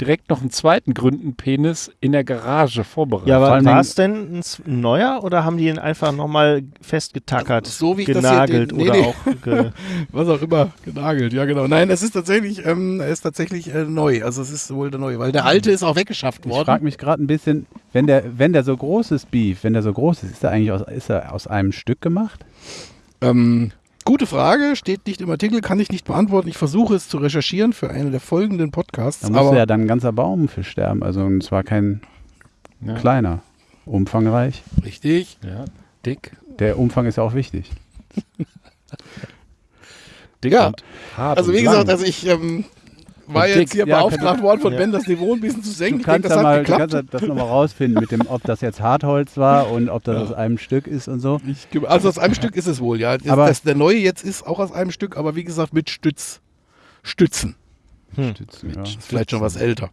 direkt noch einen zweiten Gründenpenis in der Garage vorbereitet. ja, aber war es denn ein neuer oder haben die ihn einfach nochmal festgetackert, So wie ich das hier genagelt den- nee, oder nee. auch ge *laughs* was auch immer, genagelt. Ja, genau. Nein, es ist tatsächlich, ähm, ist tatsächlich äh, neu. Also es ist wohl der neue, weil der alte ist auch weggeschafft ich worden. frage mich gerade ein bisschen, wenn der, wenn der so groß ist, Beef, wenn der so groß ist, ist er eigentlich aus, ist er aus einem Stück gemacht? Ähm, gute Frage, steht nicht im Artikel, kann ich nicht beantworten. Ich versuche es zu recherchieren für einen der folgenden Podcasts. Da muss aber ja dann ein ganzer Baum für sterben. Also und zwar kein Ja. kleiner. Umfangreich. richtig. Ja, dick. Der Umfang ist ja auch wichtig. *laughs* Dick Ja. und hart Also und wie lang. gesagt, also ich ähm, war Und jetzt dick. hier Ja, beauftragt worden von ja. Ben, das Niveau ein bisschen zu senken. Du Ich denke, kannst, das mal, du geklappt. kannst ja das nochmal rausfinden, mit dem, ob das jetzt Hartholz war und ob das Ja. aus einem Stück ist und so. Ich, also aus einem Stück ist es wohl, ja. Aber- das, der neue jetzt ist auch aus einem Stück, aber wie gesagt mit Stütz, Stützen. Stützen, ja. Ist vielleicht schon was älter.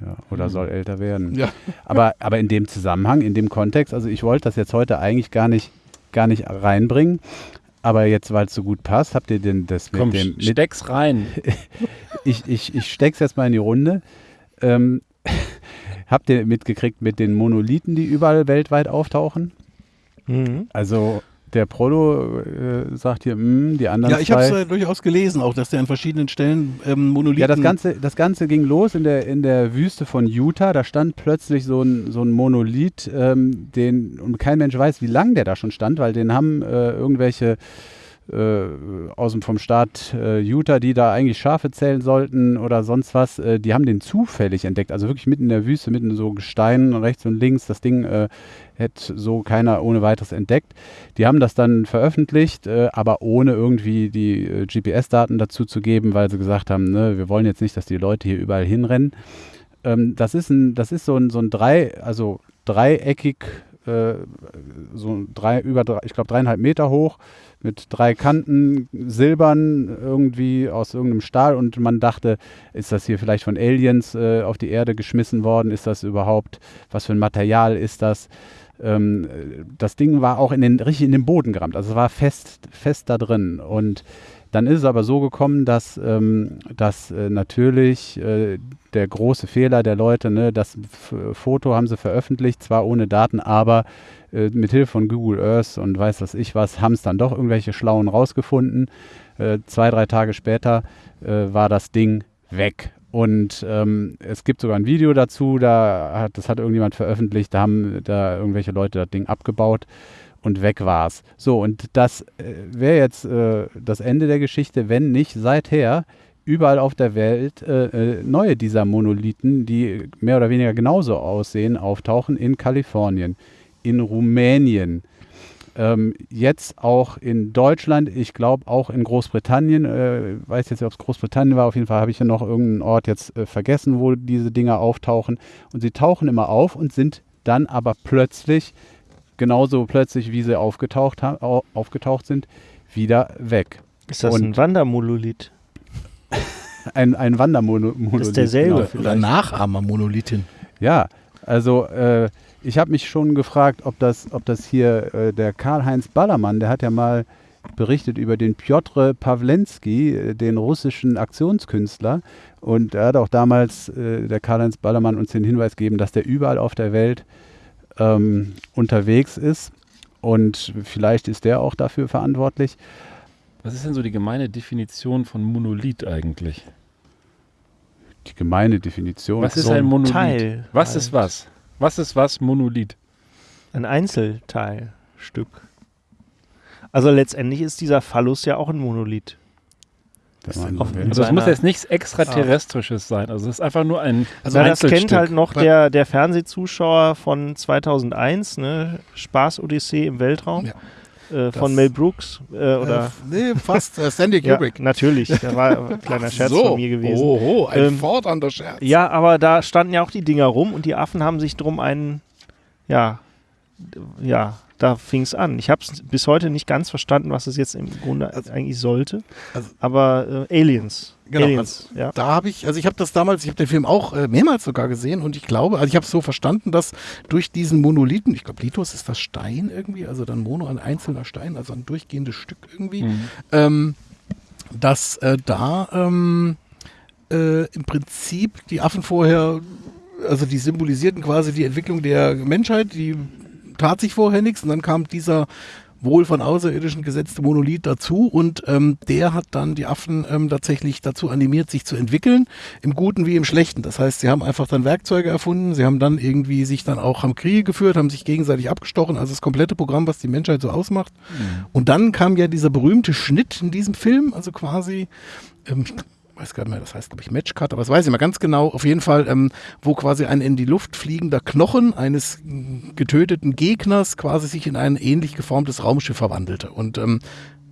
Ja, oder soll älter werden. Ja. Aber, aber in dem Zusammenhang, in dem Kontext, also ich wollte das jetzt heute eigentlich gar nicht, gar nicht reinbringen. Aber jetzt, weil es so gut passt, habt ihr denn das mit Komm, dem. Mit, steck's rein. *laughs* ich, ich, ich steck's jetzt mal in die Runde. Ähm, *laughs* habt ihr mitgekriegt mit den Monolithen, die überall weltweit auftauchen? Mhm. Also der Prolo äh, sagt hier, mm, die anderen Ja, ich habe es äh, durchaus gelesen, auch dass der an verschiedenen Stellen ähm, Monolithen. Ja, das Ganze, das Ganze ging los in der, in der Wüste von Utah. Da stand plötzlich so ein, so ein Monolith, ähm, den, und kein Mensch weiß, wie lang der da schon stand, weil den haben äh, irgendwelche aus dem vom Staat äh, Utah, die da eigentlich Schafe zählen sollten oder sonst was, äh, die haben den zufällig entdeckt. Also wirklich mitten in der Wüste, mitten so Gestein rechts und links. Das Ding äh, hätte so keiner ohne weiteres entdeckt. Die haben das dann veröffentlicht, äh, aber ohne irgendwie die äh, GPS-Daten dazu zu geben, weil sie gesagt haben, ne, wir wollen jetzt nicht, dass die Leute hier überall hinrennen. Ähm, das ist ein, das ist so ein, so ein drei, also dreieckig äh, so drei, über drei, ich glaube dreieinhalb Meter hoch, mit drei Kanten, silbern irgendwie aus irgendeinem Stahl und man dachte, ist das hier vielleicht von Aliens äh, auf die Erde geschmissen worden? Ist das überhaupt, was für ein Material ist das? Ähm, das Ding war auch in den, richtig in den Boden gerammt, also es war fest, fest da drin und dann ist es aber so gekommen, dass, ähm, dass äh, natürlich äh, der große Fehler der Leute, ne, das F Foto haben sie veröffentlicht, zwar ohne Daten, aber äh, mit Hilfe von Google Earth und weiß was ich was, haben es dann doch irgendwelche Schlauen rausgefunden. Äh, zwei, drei Tage später äh, war das Ding weg. Und ähm, es gibt sogar ein Video dazu, da hat, das hat irgendjemand veröffentlicht, da haben da irgendwelche Leute das Ding abgebaut und weg war's. So, und das äh, wäre jetzt äh, das Ende der Geschichte, wenn nicht seither überall auf der Welt äh, äh, neue dieser Monolithen, die mehr oder weniger genauso aussehen, auftauchen in Kalifornien, in Rumänien, ähm, jetzt auch in Deutschland, ich glaube auch in Großbritannien, äh, weiß jetzt nicht, ob es Großbritannien war, auf jeden Fall habe ich ja noch irgendeinen Ort jetzt äh, vergessen, wo diese Dinger auftauchen. Und sie tauchen immer auf und sind dann aber plötzlich genauso plötzlich, wie sie aufgetaucht, ha- aufgetaucht sind, wieder weg. Ist das Und- ein Wandermonolith? *laughs* Ein, ein Wandermonolith. Das ist derselbe genau. Oder. Nachahmer-Monolithin. Ja, also äh, ich habe mich schon gefragt, ob das, ob das hier äh, der Karl-Heinz Ballermann, der hat ja mal berichtet über den Piotr Pawlenski, äh, den russischen Aktionskünstler. Und er hat auch damals, äh, der Karl-Heinz Ballermann, uns den Hinweis gegeben, dass der überall auf der Welt ähm, unterwegs ist. Und vielleicht ist der auch dafür verantwortlich. Was ist denn so die gemeine Definition von Monolith eigentlich? Die gemeine Definition. Was ist so ein Monolith? Teil was halt. ist was? Was ist was Monolith? Ein Einzelteilstück. Also letztendlich ist dieser Phallus ja auch ein Monolith. Man auf-. Also es muss jetzt nichts Extraterrestrisches sein. Also es ist einfach nur ein Also Na, das kennt halt noch der, der Fernsehzuschauer von 2001, ne? Spaß-Odyssee im Weltraum Ja. äh, von Das- Mel Brooks. Äh, oder, Äh, nee, fast. Äh, Stanley *laughs* ja, Kubrick. natürlich, da war ein *laughs* kleiner Scherz so. von mir gewesen. Oho, ein Ähm, fordernder Scherz. Ja, aber da standen ja auch die Dinger rum und die Affen haben sich drum einen, ja, ja, da fing es an. Ich habe es bis heute nicht ganz verstanden, was es jetzt im Grunde Also- eigentlich sollte. also- aber äh, Aliens. Genau, Aliens, ja. Da habe ich, also ich habe das damals, ich habe den Film auch äh, mehrmals sogar gesehen und ich glaube, also ich habe es so verstanden, dass durch diesen Monolithen, ich glaube, Lithos ist das Stein irgendwie, also dann Mono, ein einzelner Stein, also ein durchgehendes Stück irgendwie, Mhm. ähm, dass äh, da ähm, äh, im Prinzip die Affen vorher, also die symbolisierten quasi die Entwicklung der Menschheit, die tat sich vorher nichts und dann kam dieser wohl von Außerirdischen gesetzte Monolith dazu und ähm, der hat dann die Affen ähm, tatsächlich dazu animiert, sich zu entwickeln, im Guten wie im Schlechten. Das heißt, sie haben einfach dann Werkzeuge erfunden, sie haben dann irgendwie sich dann auch am Kriege geführt, haben sich gegenseitig abgestochen, also das komplette Programm, was die Menschheit so ausmacht. Und dann kam ja dieser berühmte Schnitt in diesem Film, also quasi, ähm, weiß gar nicht mehr, das heißt, glaube ich, Matchcut, aber das weiß ich mal ganz genau, auf jeden Fall, ähm, wo quasi ein in die Luft fliegender Knochen eines getöteten Gegners quasi sich in ein ähnlich geformtes Raumschiff verwandelte. Und ähm,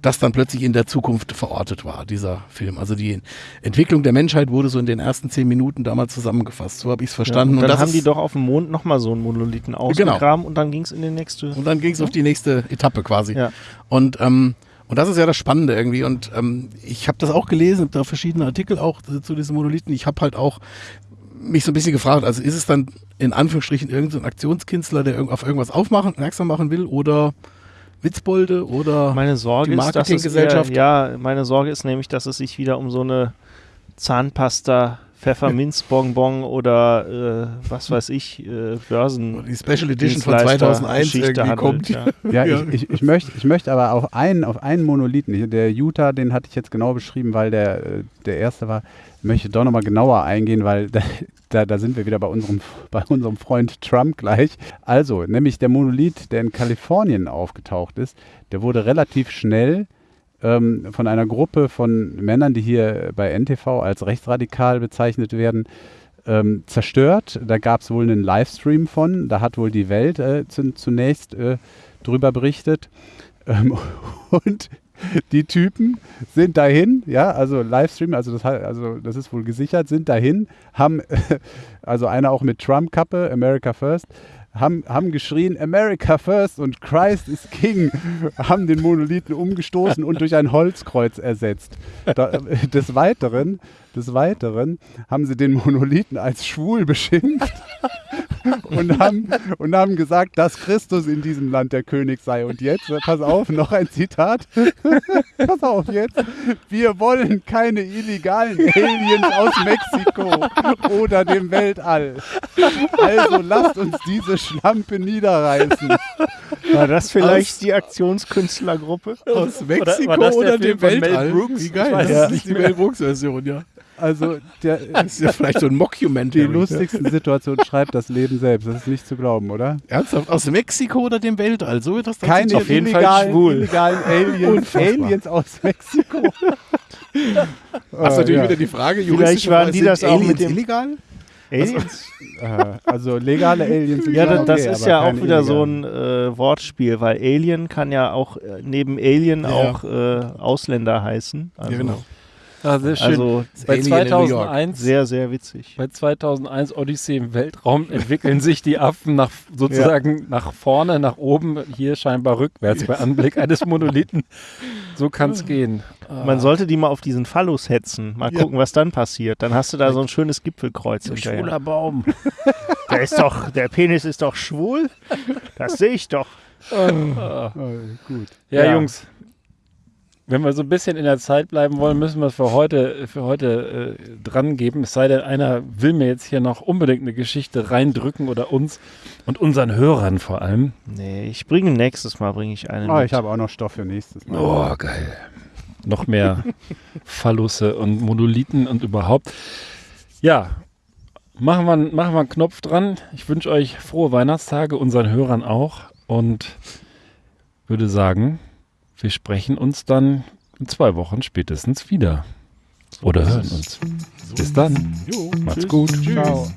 das dann plötzlich in der Zukunft verortet war, dieser Film. Also die Entwicklung der Menschheit wurde so in den ersten zehn Minuten damals zusammengefasst. So habe ich es verstanden. Ja, und dann das haben die Genau. doch auf dem Mond nochmal so einen Monolithen ausgegraben und dann ging es in die nächste. Und dann ging es auf die nächste Etappe quasi. Ja. Und, ähm, und das ist ja das Spannende irgendwie. Und ähm, ich habe das auch gelesen, habe da verschiedene Artikel auch zu diesen Monolithen. Ich habe halt auch mich so ein bisschen gefragt, also ist es dann in Anführungsstrichen irgendein so ein Aktionskünstler, der auf irgendwas aufmachen, aufmerksam machen will oder Witzbolde oder Meine Sorge die ist, dass es Marketinggesellschaft. eher, ja, meine Sorge ist nämlich, dass es sich wieder um so eine Zahnpasta, Pfefferminzbonbon oder äh, was weiß ich, äh, Börsen. die Special Edition von Dienstleister- 2001 Geschichte irgendwie handelt, kommt. ja. Ja, *laughs* Ja. Ich, ich, ich, möchte, ich möchte aber auf einen, auf einen Monolithen, der Utah, den hatte ich jetzt genau beschrieben, weil der, äh, der erste war, möchte doch nochmal genauer eingehen, weil *laughs* da, da, da sind wir wieder bei unserem, bei unserem Freund Trump gleich. Also, nämlich der Monolith, der in Kalifornien aufgetaucht ist, der wurde relativ schnell ähm, von einer Gruppe von Männern, die hier bei NTV als rechtsradikal bezeichnet werden, ähm, zerstört. Da gab es wohl einen Livestream von. Da hat wohl die Welt äh, zu, zunächst äh, drüber berichtet. Ähm, *laughs* und die Typen sind dahin, ja, also Livestream, also das, also das ist wohl gesichert, sind dahin, haben, *laughs* also einer auch mit Trump-Kappe, America First, haben, haben geschrien America first und Christ is King, haben den Monolithen umgestoßen und durch ein Holzkreuz ersetzt. Da, äh, des, Weiteren, des Weiteren haben sie den Monolithen als schwul beschimpft *laughs* und haben, und haben gesagt, dass Christus in diesem Land der König sei. Und jetzt, pass auf, noch ein Zitat. *laughs* pass auf jetzt. Wir wollen keine illegalen Aliens aus Mexiko oder dem Weltall. Also lasst uns diese Schlampe niederreißen. War das vielleicht die Aktionskünstlergruppe? Aus Mexiko oder Film dem von Mel Weltall. Brooks? Wie geil. Ich weiß das es ist nicht die Mel Brooks-Version, ja. Also der, *laughs* Das ist ja vielleicht so ein die Mockumentary. lustigste Situation schreibt das Leben selbst. Das ist nicht zu glauben, oder? Ernsthaft? Aus Mexiko oder dem Weltall? So wird das dann Keine auf jeden Fall illegalen, schwul. illegalen Aliens, Aliens aus Mexiko. *laughs* Das ist natürlich ja. wieder die Frage, Vielleicht juristisch waren die das auch mit Aliens dem- illegal? Aliens? Äh, also legale Aliens sind Ja, das okay, ist ja auch wieder so illegalen. ein äh, Wortspiel, weil Alien kann ja auch äh, neben Alien Ja. auch äh, Ausländer heißen. Also, ja, genau. Ah, sehr schön. Also bei Alien in New York. 2001 sehr, sehr witzig. Bei 2001 Odyssee im Weltraum *laughs* entwickeln sich die Affen nach, sozusagen nach vorne, nach oben, hier scheinbar rückwärts bei Anblick *laughs* eines Monolithen. So kann es gehen. Man sollte die mal auf diesen Phallus hetzen. Mal Ja. gucken, was dann passiert. Dann hast du da so ein schönes Gipfelkreuz hinterher. Schwuler Baum. *laughs* Der ist doch, der Penis ist doch schwul. Das sehe ich doch. Oh, gut. Ja, Ja. Jungs. Wenn wir so ein bisschen in der Zeit bleiben wollen, müssen wir es für heute, für heute äh, dran geben. Es sei denn, einer will mir jetzt hier noch unbedingt eine Geschichte reindrücken oder uns und unseren Hörern vor allem. Nee, ich bringe nächstes Mal bringe ich einen. Oh, mit. ich habe auch noch Stoff für nächstes Mal. Oh, geil. Noch mehr *laughs* Phallusse und Monolithen und überhaupt. Ja, machen wir, machen wir einen Knopf dran. Ich wünsche euch frohe Weihnachtstage, unseren Hörern auch. Und würde sagen, wir sprechen uns dann in zwei Wochen spätestens wieder. Oder hören uns. Bis dann. Macht's gut. Ciao.